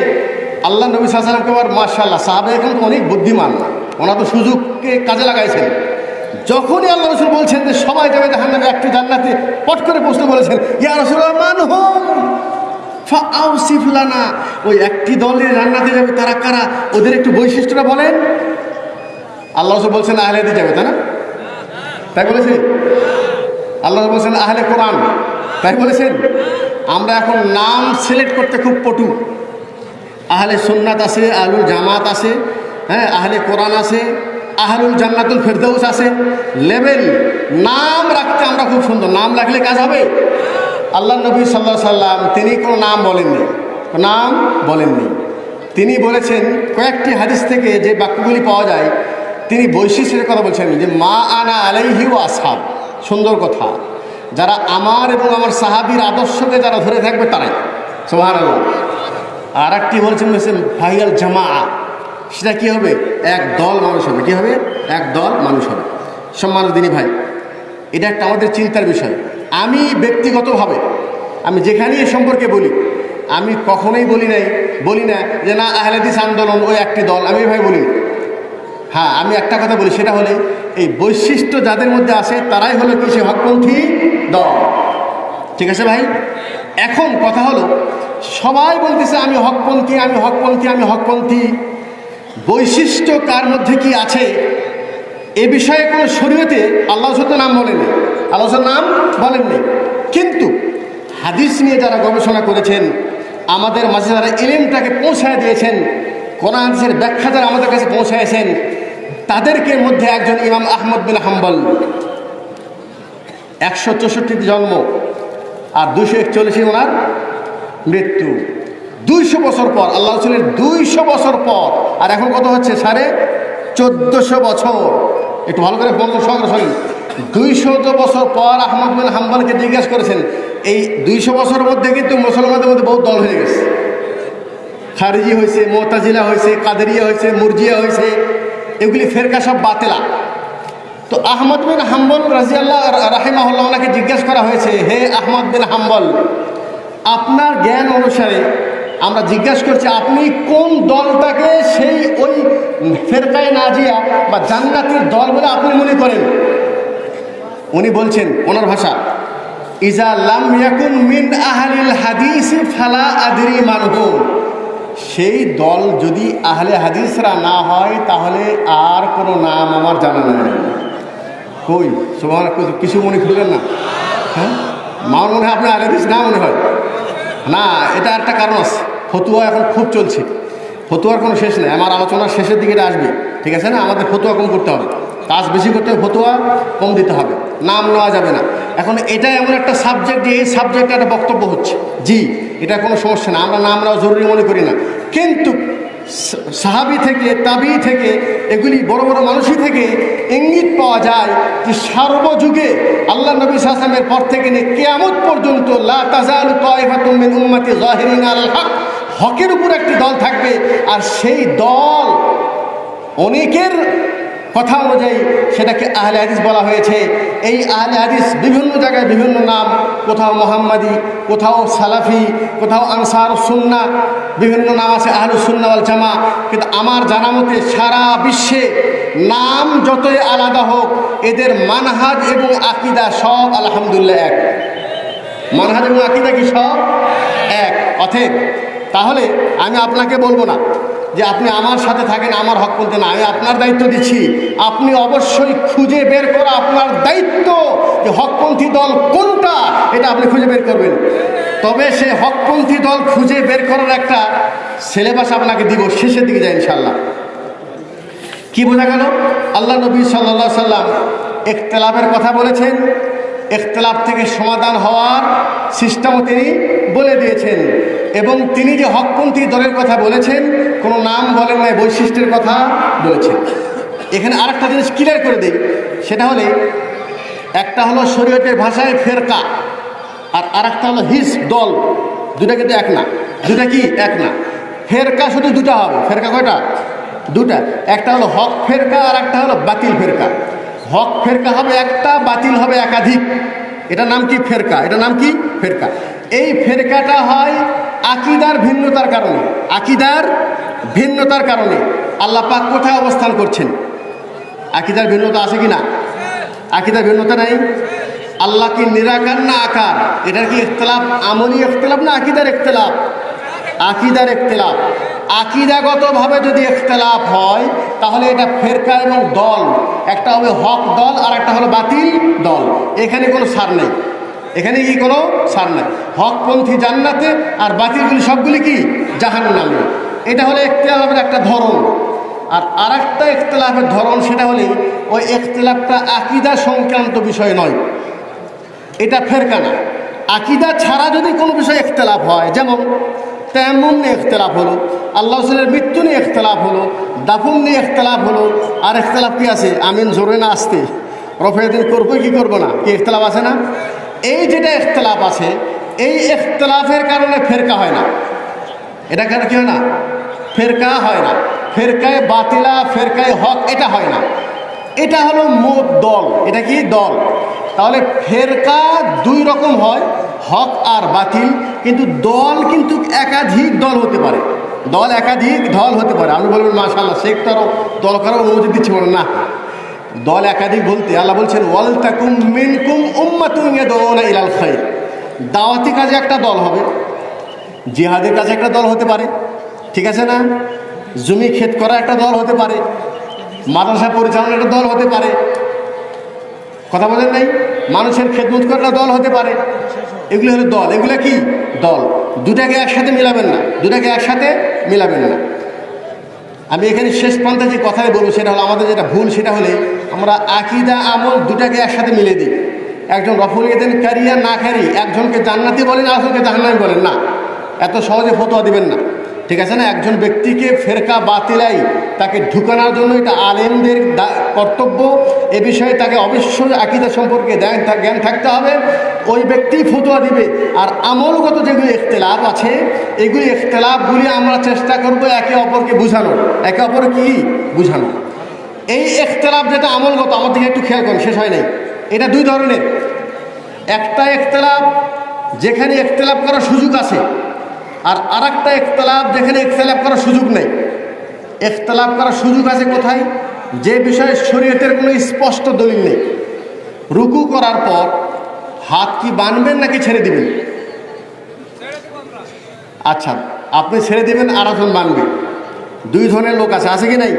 আল্লাহ নবী সাল্লামকে আবার মার্শাল্লাহ সাহাবে এখন অনেক বুদ্ধিমান। ওনার তো সুযোগকে কাজে লাগাইছেন। যখনই আল্লাহ রসুল বলছেন যে সবাই যাবে জাহান নামে একটি জান্নাতে, পট করে প্রশ্ন বলেছেন ইয়া রসুল মান হোম? ওই একটি দলের রান্নাতে যাবে তারা কারা? ওদের একটু বৈশিষ্ট্যটা বলেন। আল্লাহ রসুল বলছেন আহলেদি যাবে, তাই না? তাই বলেছে আল্লাহ বলছেন, আহলে কোরআন। তাই বলেছেন? আমরা এখন নাম সিলেক্ট করতে খুব পটু। আহলে সুন্নাত আছে, আহলুল জামাত আছে হ্যাঁ আহলে কোরআন আছে, আহলুল জান্নাতুল ফেরদৌস আছে। লেভেল নাম রাখতে আমরা খুব সুন্দর। নাম রাখলে কাজ হবে? আল্লাহ নবী সাল্লাহ সাল্লাম, তিনি কোনো নাম বলেননি। নাম বলেননি। তিনি বলেছেন, কয়েকটি হাদিস থেকে যে বাক্যগুলি পাওয়া যায়, তিনি বৈশিষ্ট্যের কথা বলছেন যে, মা আনা আলাইহি ও আসহাব। সুন্দর কথা। যারা আমার এবং আমার সাহাবির আদর্শকে যারা ধরে থাকবে, তারাই। সোহার আর একটি বলছেন বলছেন জামা সেটা কী হবে? এক দল মানুষ হবে। কী হবে? এক দল মানুষ হবে। সম্মানিত দিনী ভাই, এটা একটা আমাদের চিন্তার বিষয়। আমি ব্যক্তিগতভাবে, আমি যেখানেই এ সম্পর্কে বলি, আমি কখনোই বলি নাই, বলি না যে না, আহলেদিস আন্দোলন ওই একটি দল। আমি ভাই বলি হ্যাঁ আমি একটা কথা বলি, সেটা হলে এই বৈশিষ্ট্য যাদের মধ্যে আসে তারাই হলো কি? সে হকপন্থী দল। ঠিক আছে ভাই? এখন কথা হলো, সবাই বলতেছে, আমি হকপন্থী আমি হকপন্থী আমি হকপন্থী। বৈশিষ্ট্য কার মধ্যে কি আছে? এ বিষয়ে কোনো শরীয়তে আল্লাহ নাম বলেননি। আল্লাহ নাম বলেননি। কিন্তু হাদিস নিয়ে যারা গবেষণা করেছেন, আমাদের মাঝে যারা ইলিমটাকে পৌঁছায় দিয়েছেন, কোরআন হাদিসের ব্যাখ্যা যারা আমাদের কাছে পৌঁছায়ছেন তাদেরকে মধ্যে একজন ইমাম আহমদ বিন হাম্বল। একশো চৌষট্টিতে জন্ম। আর দুশো একচল্লিশে ওনার মৃত্যু। দুইশো বছর পর, আল্লাহ রসুলের দুইশো বছর পর। আর এখন কত হচ্ছে? সাড়ে চোদ্দশো বছর। একটু ভালো করে বলতো সঙ্গে দুইশো বছর পর আহমদ বিন হাম্বালকে জিজ্ঞেস করেছেন, এই দুইশো বছরের মধ্যে কিন্তু মুসলমানদের মধ্যে বহুত দল হয়ে গেছে। খারিজি হয়েছে, মোতাজিলা হয়েছে, কাদেরিয়া হয়েছে, মুরজিয়া হয়েছে, এগুলি ফেরকা সব বাতেলা। তো আহমদ বিন হাম্বল রাজিয়াল্লাহ রাহিমাহুল্লাহ ওনাকে জিজ্ঞেস করা হয়েছে, হে আহমদ বিন হাম্বল, আপনার জ্ঞান অনুসারে আমরা জিজ্ঞাসা করছি, আপনি কোন দলটাকে সেই ওই ফেরকায় নাজিয়া বা জান্নাতির দল বলে আপনি মনে করেন? উনি বলছেন, ওনার ভাষা, ইজা লাম ইয়াকুন মিন আহলিল হাদিস ফালা আদরি মানহুম সেই দল যদি আহলে হাদিসরা না হয়, তাহলে আর কোনো নাম আমার জানা নেই। কই? সবার কিছু মনে করলেন না? হ্যাঁ? আমার মনে হয় আপনার হাদিস না মনে হয়। না, এটা একটা কারণ আছে। ফতুয়া এখন খুব চলছে। ফতুয়ার কোনো শেষ নেই। আমার আলোচনার শেষের দিকে এটা আসবে। ঠিক আছে না? আমাদের ফতুয়া কম করতে হবে। কাজ বেশি করতে হবে ফতুয়া কম দিতে হবে। নাম নেওয়া যাবে না। এখন এটা এমন একটা সাবজেক্ট যে এই সাবজেক্টে একটা বক্তব্য হচ্ছে। জি, এটা কোনো সমস্যা না। আমরা নাম নেওয়া জরুরি মনে করি না। কিন্তু সাহাবি থেকে, তাবি থেকে, এগুলি বড় বড় মানুষই থেকে ইঙ্গিত পাওয়া যায় যে সর্বযুগে আল্লাহ নবী সাহসামের পর থেকে নিয়ে কেয়ামত পর্যন্ত হক, হকের উপর একটি দল থাকবে। আর সেই দল অনেকের কথা অনুযায়ী সেটাকে আহলে হাদিস বলা হয়েছে। এই আহলে হাদিস বিভিন্ন জায়গায় বিভিন্ন নাম, কোথাও মোহাম্মদী, কোথাও সালাফি, কোথাও আনসার সুন্না বিভিন্ন নাম আছে আহলু সুন্না ওয়াল জামা কিন্তু আমার জানা মতে সারা বিশ্বে নাম যতই আলাদা হোক, এদের মানহাজ এবং আকিদা সব আলহামদুলিল্লাহ এক। মানহাজ এবং আকিদা কি সব? এক। অথেব তাহলে আমি আপনাকে বলব না যে আপনি আমার সাথে থাকেন, আমার হক বলতে না, আমি আপনার দায়িত্ব দিচ্ছি। আপনি অবশ্যই খুঁজে বের করা আপনার দায়িত্ব যে হকপন্থী দল কোনটা, এটা আপনি খুঁজে বের করবেন। তবে সে হকপন্থী দল খুঁজে বের করার একটা সিলেবাস আপনাকে দিব, শেষের দিকে যায় ইনশাল্লাহ কি বোঝা গেল? আল্লাহ নবী সাল্লা সাল্লাম একতলাফের কথা বলেছেন। একতলাফ থেকে সমাধান হওয়ার সিস্টেমও তিনি বলে দিয়েছেন। এবং তিনি যে হকপন্থী দলের কথা বলেছেন, কোনো নাম বলেন নাই, বৈশিষ্ট্যের কথা বলেছেন। এখানে আরেকটা জিনিস ক্লিয়ার করে দিই, সেটা হলে, একটা হলো শরীয়তের ভাষায় ফেরকা, আর আরেকটা হলো হিস দল। দুটা কিন্তু এক না। দুটা কি? এক না। ফেরকা শুধু দুটা হবে। ফেরকা কয়টা? দুটা একটা হলো হক ফেরকা, আর একটা হলো বাতিল ফেরকা। হক ফেরকা হবে একটা, বাতিল হবে একাধিক। এটা নাম কি ফেরকা? এটা নাম কি? ফেরকা। এই ফেরকাটা হয় আকিদার ভিন্নতার কারণে। আকিদার ভিন্নতার কারণে। আল্লাহ পাক কোথায় অবস্থান করছেন? আকিদার ভিন্নতা আছে কি না আকিদার ভিন্নতা নাই? আল্লাহ কি নিরাকার না আকার? এটার কি ইখতলাফ? আমলি ইখতলাফ না আকিদার ইখতলাফ? আকিদার ইখতলাফ। আকিদাগতভাবে যদি ইখতলাফ হয়, তাহলে এটা ফেরকা এবং দল। একটা হবে হক দল, আর একটা হলো বাতিল দল। এখানে কোনো সার নেই। এখানে কি কোনো সার নাই? হকপন্থী জান্নাতে আর বাতিলগুলি সবগুলি কি? জাহান্নামে। এটা হলো ইখতলাফের একটা ধরন। আর আরেকটা ইখতলাফের ধরন, সেটা হলে ওই ইখতলাফটা আকিদা সংক্রান্ত বিষয় নয়। এটা ফেরকা না। আকিদা ছাড়া যদি কোনো বিষয়ে ইখতলাফ হয়, যেমন তেমন নিয়ে ইখতলাফ হলো। আল্লাহ রসুলের মৃত্যু নিয়ে ইখতলাফ হলো, দাফন নিয়ে ইখতলাফ হলো। আর ইখতলাফ কি আছে? আমিন জোরে না আসতে। রফেদিন করব কি করব না? কি ইখতলাফ আছে না? এই যেটা ইখতলাফ আছে, এই ইখতলাফের কারণে ফেরকা হয় না। এটা কেন কি হয় না? ফেরকা হয় না। ফেরকায় বাতিলা, ফেরকায় হক, এটা হয় না। এটা হলো মোট দল। এটা কি? দল। তাহলে ফেরকা দুই রকম হয়, হক আর বাতিল। কিন্তু দল কিন্তু একাধিক দল হতে পারে। দল একাধিক দল হতে পারে। আপনি বলবেন মাশাল্লাহ শেখ তারও, দল করার অনুমতি দিচ্ছে বলেন না। দল একাধিক বলতে আল্লাহ বলছেন, ওয়াল তাকুম মিনকুম উম্মাতুন ইয়াদউনা ইলাল খাইর। দাওয়াতি কাজে একটা দল হবে, জিহাদের কাছে একটা দল হতে পারে। ঠিক আছে না? জমি ক্ষেত করা একটা দল হতে পারে। মাদ্রাসা পরিচালনার একটা দল হতে পারে। কথা বলেন নাই? মানুষের খেদমত একটা দল হতে পারে। এগুলো হলো দল। এগুলো কি? দল। দুটাকে একসাথে মিলাবেন না। দুটাকে একসাথে মিলাবেন না। আমি এখানে শেষ পন্থা যে কথাই বলব, সেটা হলো আমাদের যেটা ভুল, সেটা হলে আমরা আকিদা, আমল দুটাকে একসাথে মিলে দিই। একজন রফুল এদেন কারিয়া না কারি একজনকে জান্নাতি বলেন একজনকে জাহান্নামি বলেন, না। এত সহজে ফতোয়া দিবেন না। ঠিক আছে না? একজন ব্যক্তিকে ফেরকা বাতিলাই তাকে ঢুকানোর জন্য এটা আলেমদের কর্তব্য। এ বিষয়ে তাকে অবশ্যই আকিদা সম্পর্কে জ্ঞান থাকতে হবে। ওই ব্যক্তি ফতোয়া দিবে। আর আমলগত যেগুলি ইখতলাফ আছে, এগুলি ইখতলাফগুলি আমরা চেষ্টা করব একে অপরকে বুঝানোর। একে অপর কি? বুঝানো এই ইখতলাফ যেটা আমলগত, আমার দিকে একটু খেয়াল করুন, শেষ হয় নাই। এটা দুই ধরনের। একটা ইখতলাফ, যেখানে ইখতলাফ করার সুযোগ আছে। আর আরেকটা ইখতলাফ যেখানে ইখতলাফ করার সুযোগ নেই। ইখতলাফ করার সুযোগ আছে কোথায়? যে বিষয়ে শরীয়তের কোনো স্পষ্ট দলিল নেই। রুকু করার পর হাত কি বানবেন নাকি ছেড়ে দিবেন? আচ্ছা আপনি ছেড়ে দেবেন আর একজন মানবে দুই ধরনের লোক আছে আছে কি নাই?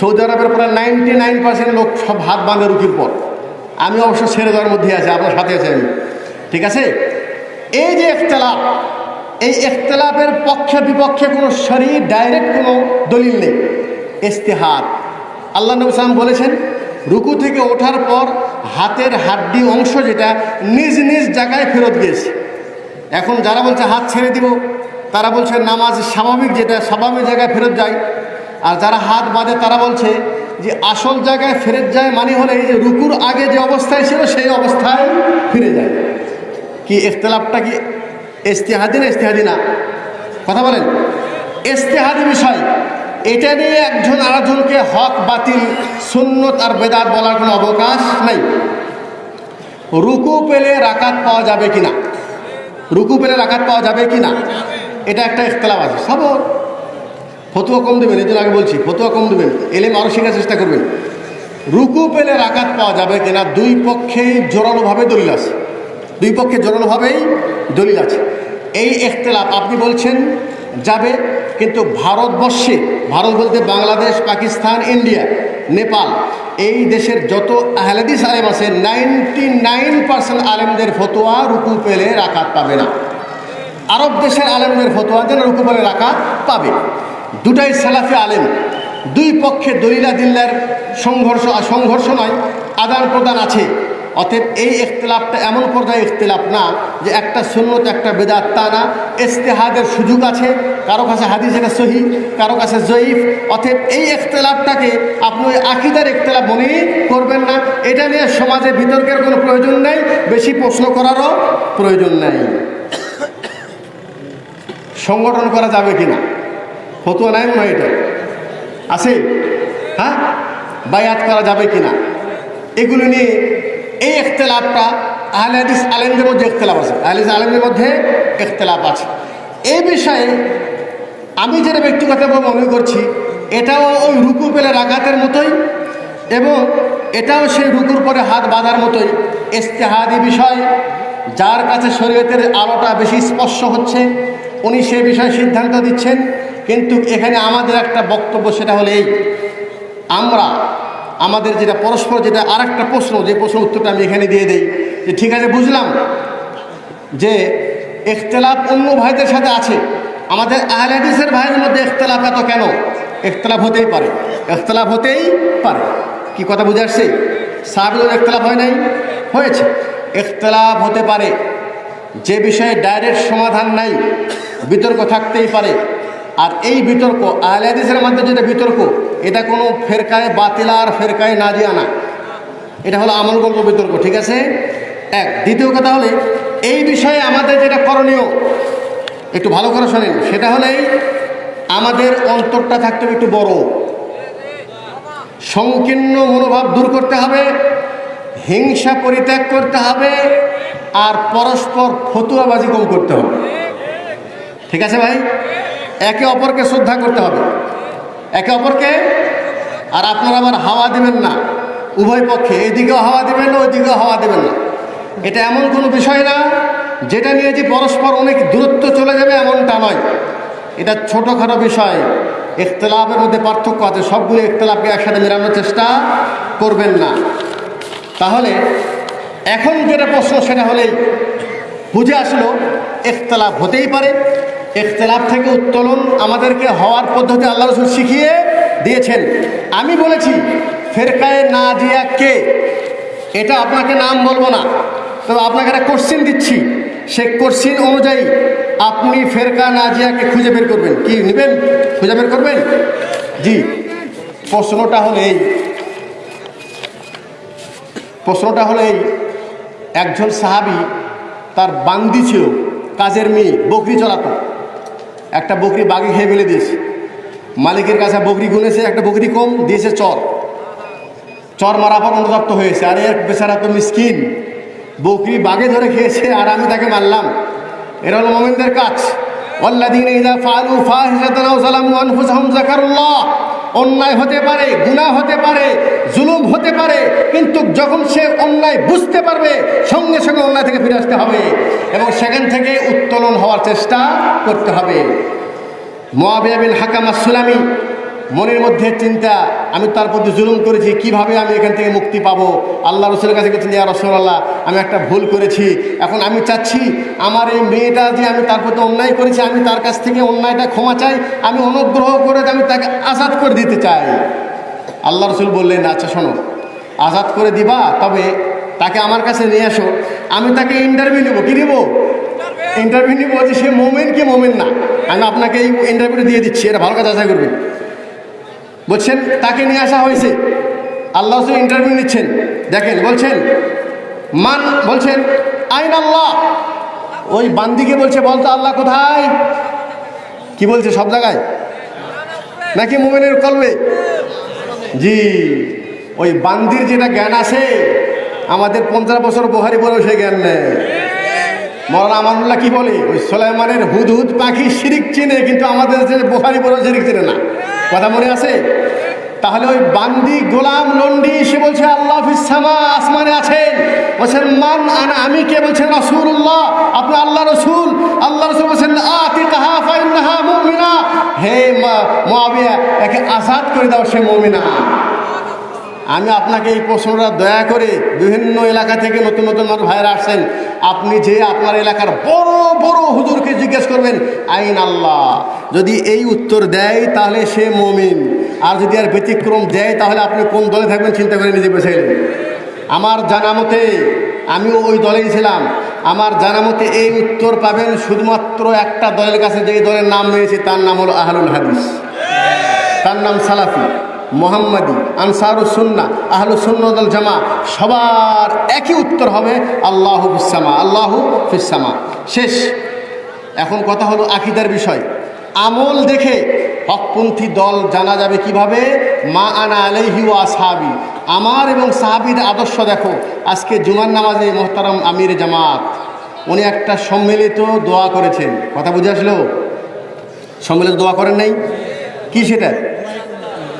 সৌদি আরবের প্রায় নাইনটি নাইন পার্সেন্ট লোক সব হাত বাঁধে রুকির পর। আমি অবশ্য ছেড়ে দেওয়ার মধ্যে আছি, আপনার সাথে আছে আমি। ঠিক আছে? এই যে ইখতলাফ এই ইখতলাফের পক্ষে বিপক্ষে কোনো শরীর ডাইরেক্ট কোনো দলিল নেই। ইস্তেহার আল্লাহ নবী সালাম বলেছেন, রুকু থেকে ওঠার পর হাতের হাড্ডি অংশ যেটা নিজ নিজ জায়গায় ফেরত গিয়েছে। এখন যারা বলছে হাত ছেড়ে দিব, তারা বলছে নামাজ স্বাভাবিক যেটা স্বাভাবিক জায়গায় ফেরত যায়। আর যারা হাত বাঁধে, তারা বলছে যে আসল জায়গায় ফেরত যায় মানে হলে এই যে রুকুর আগে যে অবস্থায় ছিল, সেই অবস্থায় ফিরে যায়। কি ইখতলাফটা কি ইস্তেহাদি না ইস্তেহাদি না কথা বলেন। ইস্তেহাদি বিষয়, এটা নিয়ে একজন আরেকজনকে হক, বাতিল, সুন্নত আর বেদাত বলার কোনো অবকাশ নাই। রুকু পেলে রাকাত পাওয়া যাবে কি না রুকু পেলে রাকাত পাওয়া যাবে কি না এটা একটা ইখতলাফ আছে। সবর। ফতুয়া কম দেবেন, এই জন্য আগে বলছি, ফতুয়া কম দেবেন। এলেম আরও শেখার চেষ্টা করবেন। রুকু পেলে রাকাত পাওয়া যাবে কিনা? দুই পক্ষেই জোরালোভাবে দলিল আছে। দুই পক্ষে জোরালোভাবেই দলিল আছে। এই ইখতলাফ আপনি বলছেন যাবে, কিন্তু ভারতবর্ষে, ভারত বলতে বাংলাদেশ, পাকিস্তান, ইন্ডিয়া, নেপাল, এই দেশের যত আহলাদিস আলেম আছে, নাইনটি নাইন পার্সেন্ট আলেমদের ফতোয়া রুকু পেলে রাকাত পাবে না। আরব দেশের আলেমদের ফতোয়া যেন রুকু পেলে রাকাত পাবে। দুটাই সালাফি আলেম, দুই পক্ষে দলিলা দিল্লার সংঘর্ষ সংঘর্ষ নয় আদান প্রদান আছে। অতএব এই ইখতলাফটা এমন পর্যায়ে ইখতলাফ না যে একটা সুন্নত, একটা বেদাত তা না। ইস্তেহাদের সুযোগ আছে, কারও কাছে হাদিস এটা সহি, কারও কাছে জয়ীফ। অতএব এই ইখতলাফটাকে আপনি ওই আকিদার ইখতলাফ মনে করবেন না। এটা নিয়ে সমাজে বিতর্কের কোনো প্রয়োজন নেই, বেশি প্রশ্ন করারও প্রয়োজন নেই। সংগঠন করা যাবে কিনা? ফতুয়া নাই মনে হয় এটা। আছে? হ্যাঁ? বায়াত করা যাবে কিনা? এগুলো নিয়ে এই ইখতলাফটা আহলে হাদিস আলেমদের মধ্যে ইখতলাফ আছে। আহলে হাদিস আলেমদের মধ্যে ইখতলাফ আছে। এই বিষয়ে আমি যেটা ব্যক্তিগতভাবে মনে করছি, এটাও ওই রুকু পেলে রাগাতের মতোই এবং এটাও সেই রুকুর পরে হাত বাঁধার মতোই ইস্তেহাদি বিষয়, যার কাছে শরীয়তের আলোটা বেশি স্পর্শ হচ্ছে, উনি সে বিষয়ে সিদ্ধান্ত দিচ্ছেন। কিন্তু এখানে আমাদের একটা বক্তব্য সেটা হলো এই, আমরা আমাদের যেটা পরস্পর যেটা আর একটা প্রশ্ন, যে প্রশ্ন উত্তরটা আমি এখানে দিয়ে দেই। যে ঠিক আছে, বুঝলাম? যে ইখতলাফ অন্য ভাইদের সাথে আছে। আমাদের আহলাদিসের ভাইয়ের মধ্যে ইখতলাফ এত কেন? ইখতলাফ হতেই পারে। ইখতলাফ হতেই পারে। কি কথা বুঝে আসছে? সাহাবিদের ইখতলাফ হয় নাই? হয়েছে। ইখতলাফ হতে পারে। যে বিষয়ে ডাইরেক্ট সমাধান নাই, বিতর্ক থাকতেই পারে। আর এই বিতর্ক আহলাদিসের মধ্যে যেটা বিতর্ক, এটা কোনো ফেরকায় বাতিলা আর ফেরকায় নাজিয়া না। এটা হলো আমল গল্প বিতর্ক, ঠিক আছে? এক। দ্বিতীয় কথা হলে, এই বিষয়ে আমাদের যেটা করণীয়, একটু ভালো করে শোনেন, সেটা হলেই আমাদের অন্তরটা থাকতে হবে একটু বড়। সংকীর্ণ মনোভাব দূর করতে হবে, হিংসা পরিত্যাগ করতে হবে, আর পরস্পর ফতুয়াবাজি কম করতে হবে। ঠিক আছে ভাই? একে অপরকে শ্রদ্ধা করতে হবে। একে অপরকে, আর আপনারা আবার হাওয়া দিবেন না। উভয় পক্ষে এইদিকেও হাওয়া দিবেন না, ওইদিকেও হাওয়া দেবেন না। এটা এমন কোনো বিষয় না, যেটা নিয়ে যে পরস্পর অনেক দূরত্ব চলে যাবে এমনটা নয়। এটা ছোটোখাটো বিষয়। ইখতলাফের মধ্যে পার্থক্য আছে, সবগুলো ইখতলাফকে একসাথে মেলানোর চেষ্টা করবেন না। তাহলে, এখন যেটা প্রশ্ন, সেটা হলেই বুঝে আসলো, ইখতলাফ হতেই পারে। ইখতলাফ থেকে উত্তোলন আমাদেরকে হওয়ার পদ্ধতি আল্লাহ রসুল শিখিয়ে দিয়েছেন। আমি বলেছি, ফেরকায়ে নাজিয়া কে? এটা আপনাকে নাম বলব না। তবে আপনাকে একটা কোশ্চিন দিচ্ছি। সে কোশ্চিন অনুযায়ী আপনি ফেরকা নাজিয়াকে খুঁজে বের করবেন। কি নেবেন? খুঁজে বের করবেন? জি। প্রশ্নটা হলো এই। প্রশ্নটা হলো এই। একজন সাহাবি তার বান্দি ছিল, কাজের মেয়ে, বকরি চলাতো। একটা বকরি বাঘে খেয়ে ফেলে দিয়েছে মালিকের কাছে বকরি গুনেছে একটা বকরি কম দিয়েছে চর চর মারা পর অনুতপ্ত হয়েছে আরে এক বেচারা তো মিসকিন বকরি বাঘে ধরে খেয়েছে আর আমি তাকে মারলাম এরা হলো মোমেনদের কাজ والذين إذا فعلوا فاحشة أو ظلموا أنفسهم ذكروا الله অন্যায় হতে পারে গুণা হতে পারে, জুলুম হতে পারে, কিন্তু যখন সে অন্যায় বুঝতে পারবে, সঙ্গে সঙ্গে অন্যায় থেকে ফিরে আসতে হবে এবং সেখান থেকে উত্তোলন হওয়ার চেষ্টা করতে হবে। মোয়াবিয়া বিন হাকাম সুলামি মনের মধ্যে চিন্তা, আমি তার প্রতি জুলুম করেছি, কীভাবে আমি এখান থেকে মুক্তি পাবো? আল্লাহ রসুলের কাছে গেছেন ইয়া রসুল্লাহ আমি একটা ভুল করেছি। এখন আমি চাচ্ছি, আমার এই মেয়েটা যে আমি তার প্রতি অন্যায় করেছি, আমি তার কাছ থেকে অন্যায়টা ক্ষমা চাই, আমি অনুগ্রহ করে আমি তাকে আজাদ করে দিতে চাই। আল্লাহ রসুল বললেন আচ্ছা শোনো, আজাদ করে দিবা, তবে তাকে আমার কাছে নিয়ে আসো আমি তাকে ইন্টারভিউ নেব, কি নেব? ইন্টারভিউ নিবো, যে সে মোমেন কি মোমেন না। আমি আপনাকে এই ইন্টারভিউটা দিয়ে দিচ্ছি, এটা ভালো কাজ আশা করবেন। বলছেন, তাকে নিয়ে আসা হয়েছে। আল্লাহ রসুল ইন্টারভিউ নিচ্ছেন। দেখেন, বলছেন, মান, বলছেন, আইন আল্লাহ। ওই বান্দিকে বলছে বলতো আল্লাহ কোথায়? কি বলছে, সব জায়গায়? নাকি মোমেনের কলবে? জি, ওই বান্দির যেটা জ্ঞান আছে, আমাদের পঞ্চাশ বছর বহারি পরেও সে জ্ঞান নেই মৌলানা আমানুল্লাহ কি বলে? ওই সোলাইমানের হুদ হুদ পাখি শিরিক চিনে, কিন্তু আমাদের বোখারি পরেও শিরিক চিনে না। কথা মনে আছে? তাহলে ওই বান্দি গোলাম লন্ডি সে বলছে, আল্লাহ আসমানে আছেন। বলছেন মান আনা, আমি কে? বলছেন রসুল্লাহ আপনার আল্লাহ রসুল। আল্লাহ রসুল বলছেন মুমিনা। হে মোয়াবিয়া একে আজাদ করে দাও সে মুমিনা। আমি আপনাকে এই প্রশ্নটা দয়া করে বিভিন্ন এলাকা থেকে নতুন নতুন মানুষ ভাইরা আসছেন। আপনি যে আপনার এলাকার বড় বড় হুজুরকে জিজ্ঞেস করবেন, আইন আল্লাহ। যদি এই উত্তর দেয়, তাহলে সে মমিন। আর যদি আর ব্যতিক্রম দেয়, তাহলে আপনি কোন দলে থাকবেন চিন্তা করে নিজে বেছে আমার জানা মতে, আমিও ওই দলেই ছিলাম। আমার জানা মতে, এই উত্তর পাবেন শুধুমাত্র একটা দলের কাছে যেই দলের নাম রয়েছে, তার নাম হলো আহলুল হাদিস। তার নাম সালাফি। মোহাম্মদী আনসারুসুন্না আহলুসুন্নদল জামা সবার একই উত্তর হবে, আল্লাহ ফিসামা আল্লাহ ফিসামা শেষ। এখন কথা হলো আকিদার বিষয়। আমল দেখে হকপন্থী দল জানা যাবে কীভাবে? মা আনা আলাইহি ও আসহাবি। আমার এবং সাহাবির আদর্শ দেখো। আজকে জুমার নামাজে মোহতারাম আমির জামাত, উনি একটা সম্মিলিত দোয়া করেছেন। কথা বুঝে আসলো? সম্মিলিত দোয়া করেন নাই? কি সেটা?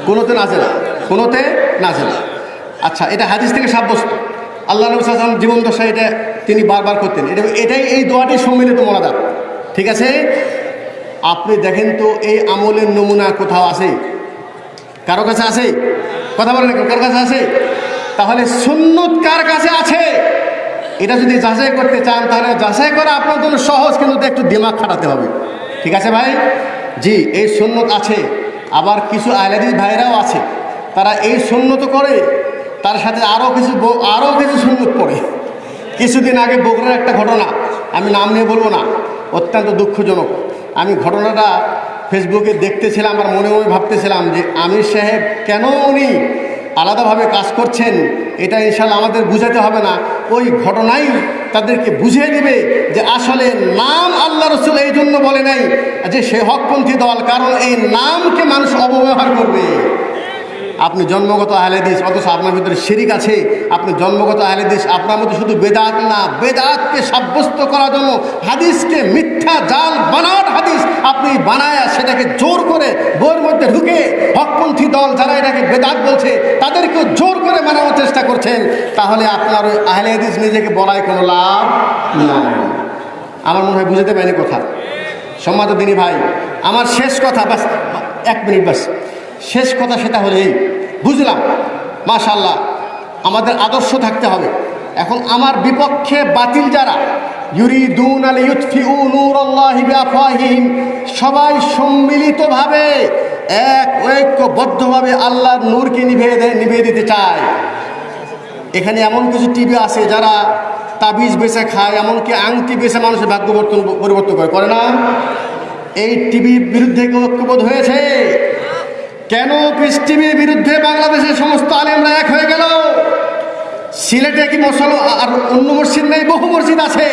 কোনোতে নাচে না কোনোতে নাচে না আচ্ছা এটা হাদিস থেকে সাব্যস্ত। আল্লাহ নবী সাল্লাম জীবন দশা এটা তিনি বারবার করতেন। এটা এটাই এই দোয়াটি সম্মিলিত মনাদার ঠিক আছে? আপনি দেখেন তো এই আমলের নমুনা কোথাও আছে? কারও কাছে আছে? কথা বলেন কার কাছে আছে? তাহলে সুন্নত কার কাছে আছে? এটা যদি যাচাই করতে চান, তাহলে যাচাই করা আপনার জন্য সহজ, কিন্তু একটু দিমাগ খাটাতে হবে। ঠিক আছে ভাই? জি, এই সুন্নত আছে। আবার কিছু আহলাদিস ভাইরাও আছে, তারা এই সুন্নত করে, তার সাথে আরও কিছু আরও কিছু সুন্নত পড়ে কিছুদিন আগে বগুড়ার একটা ঘটনা, আমি নাম নিয়ে বলব না, অত্যন্ত দুঃখজনক। আমি ঘটনাটা ফেসবুকে দেখতেছিলাম আর মনে মনে ভাবতেছিলাম যে আমির সাহেব কেন উনি আলাদাভাবে কাজ করছেন, এটা ইনশাল্লাহ আমাদের বুঝাতে হবে না। ওই ঘটনাই তাদেরকে বুঝিয়ে দেবে যে আসলে নাম আল্লাহ রসুল এই জন্য বলে নাই যে সে হকপন্থী দল, কারণ এই নামকে মানুষ অপব্যবহার করবে। আপনি জন্মগত আহলেদিস অথচ আপনার ভিতরে শিরিক আছে। আপনি জন্মগত আহলেদিস আপনার মধ্যে শুধু বেদাত না, বেদাতকে সাব্যস্ত করার জন্য হাদিসকে মিথ্যা জাল বানাট হাদিস আপনি বানায় সেটাকে জোর করে বইয়ের মধ্যে ঢুকে হকপন্থী দল যারা এটাকে বেদাত বলছে তাদেরকে জোর করে মানানোর চেষ্টা করছেন, তাহলে আপনার ওই আহলে হাদিস নিজেকে বলায় কোনো লাভ নাই। আমার মনে হয় বুঝতে পারিনি কথা। সম্মাত দিনী ভাই, আমার শেষ কথা, বাস, এক মিনিট বাস। শেষ কথা সেটা হলো এই। বুঝলাম? মাশাল্লাহ আমাদের আদর্শ থাকতে হবে। এখন আমার বিপক্ষে বাতিল যারা, ইউরিদুন আল ইউতফিউ সবাই সম্মিলিতভাবে, এক ঐক্যবদ্ধভাবে আল্লাহর নূরকে নিভিয়ে দেয় নিভিয়ে দিতে চায়। এখানে এমন কিছু টিভি আছে যারা তাবিজ বেছে খায়, এমনকি আংটি বেছে মানুষের ভাগ্য পরিবর্তন করে। করে না? এই টিভির বিরুদ্ধে ঐক্যবোধ হয়েছে? কেন পিস টিভির বিরুদ্ধে বাংলাদেশের সমস্ত আলেমরা এক হয়ে গেল? সিলেটে কি মশল আর অন্য মসজিদ নেই? বহু মসজিদ আছে।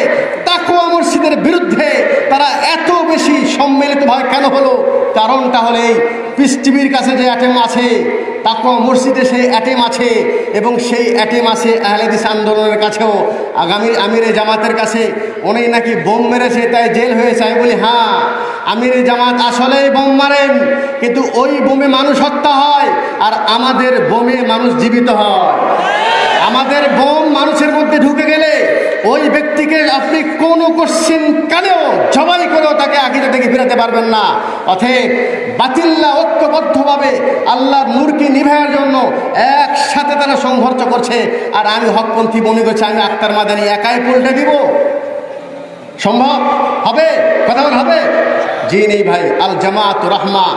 তাকুয়া মসজিদের বিরুদ্ধে তারা এত বেশি সম্মিলিতভাবে কেন হলো? কারণটা হলে এই পিস টিভির কাছে যে অ্যাটেম আছে তাকুয়া মসজিদে সেই অ্যাটেম আছে এবং সেই অ্যাটেম আছে আহলেদিস আন্দোলনের কাছেও। আগামী আমিরে জামাতের কাছে উনি নাকি বোম মেরেছে, তাই জেল হয়েছে। আমি বলি হ্যাঁ আমিরে জামাত আসলেই বোম মারেন, কিন্তু ওই বোমে মানুষ হত্যা হয় আর আমাদের বোমে মানুষ জীবিত হয়। আমাদের বোম মানুষের মধ্যে ঢুকে গেলে ওই ব্যক্তিকে আপনি কোনো কোশ্চিন কানেও জবাই করেও তাকে আকিদা থেকে ফিরাতে পারবেন না। অথব বাতিল্লা ঐক্যবদ্ধভাবে আল্লাহর নূরকে নিভাইয়ের জন্য একসাথে তারা সংঘর্ষ করছে। আর আমি হকপন্থী মনে করছি, আমি আক্তার মাদানি একাই পল্টে দিব। সম্ভব? হবে? কথা হবে? জি নেই ভাই, আল জামাত রাহমা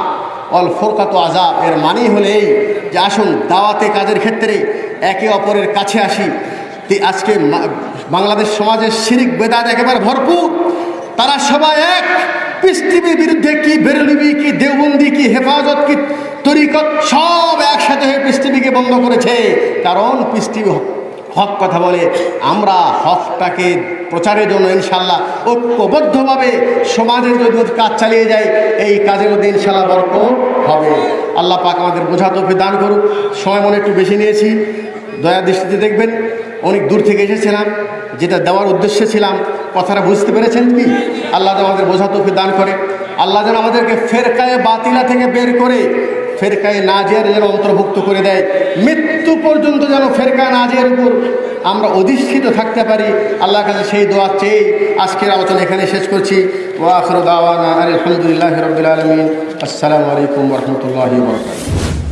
অল ফোরকাত আজাব এর মানেই হলে এই যে আসুন, দাওয়াতে কাজের ক্ষেত্রে একে অপরের কাছে আসি। আজকে বাংলাদেশ সমাজের শিরিক বেদাত একেবারে ভরপুর। তারা সবাই এক। পৃথিবীর বিরুদ্ধে কি বেরলিবি, কি দেওবন্দি, কি হেফাজত, কি তরিকত, সব একসাথে হয়ে পৃথিবীকে বন্ধ করেছে। কারণ পৃথিবী হক কথা বলে, আমরা হকটাকে প্রচারের জন্য ইনশাল্লাহ ঐক্যবদ্ধভাবে সমাজের যদি কাজ চালিয়ে যায়, এই কাজের মধ্যে ইনশাল্লাহ বরক হবে। আল্লাহ পাক আমাদের বোঝা তফি দান করুক। সময় মনে একটু বেশি নিয়েছি। দয়া দৃষ্টিতে দেখবেন। অনেক দূর থেকে এসেছিলাম, যেটা দেওয়ার উদ্দেশ্যে ছিলাম। কথাটা বুঝতে পেরেছেন কি? আল্লাহ আমাদের বোঝা তফি দান করে। আল্লাহ যেন আমাদেরকে ফেরকায় বাতিলা থেকে বের করে, ফেরকায় নাজিয়ার যেন অন্তর্ভুক্ত করে দেয়। মৃত্যু পর্যন্ত যেন ফেরকা নাজিয়ার উপর আমরা অধিষ্ঠিত থাকতে পারি। আল্লাহর কাছে সেই দোয়া চেয়ে আজকের আলোচনা এখানে শেষ করছি। ওয়াখর দাওয়ানা আলহামদুলিল্লাহ রবিল আসসালামু আলাইকুম রহমতুল্লাহ বরকাত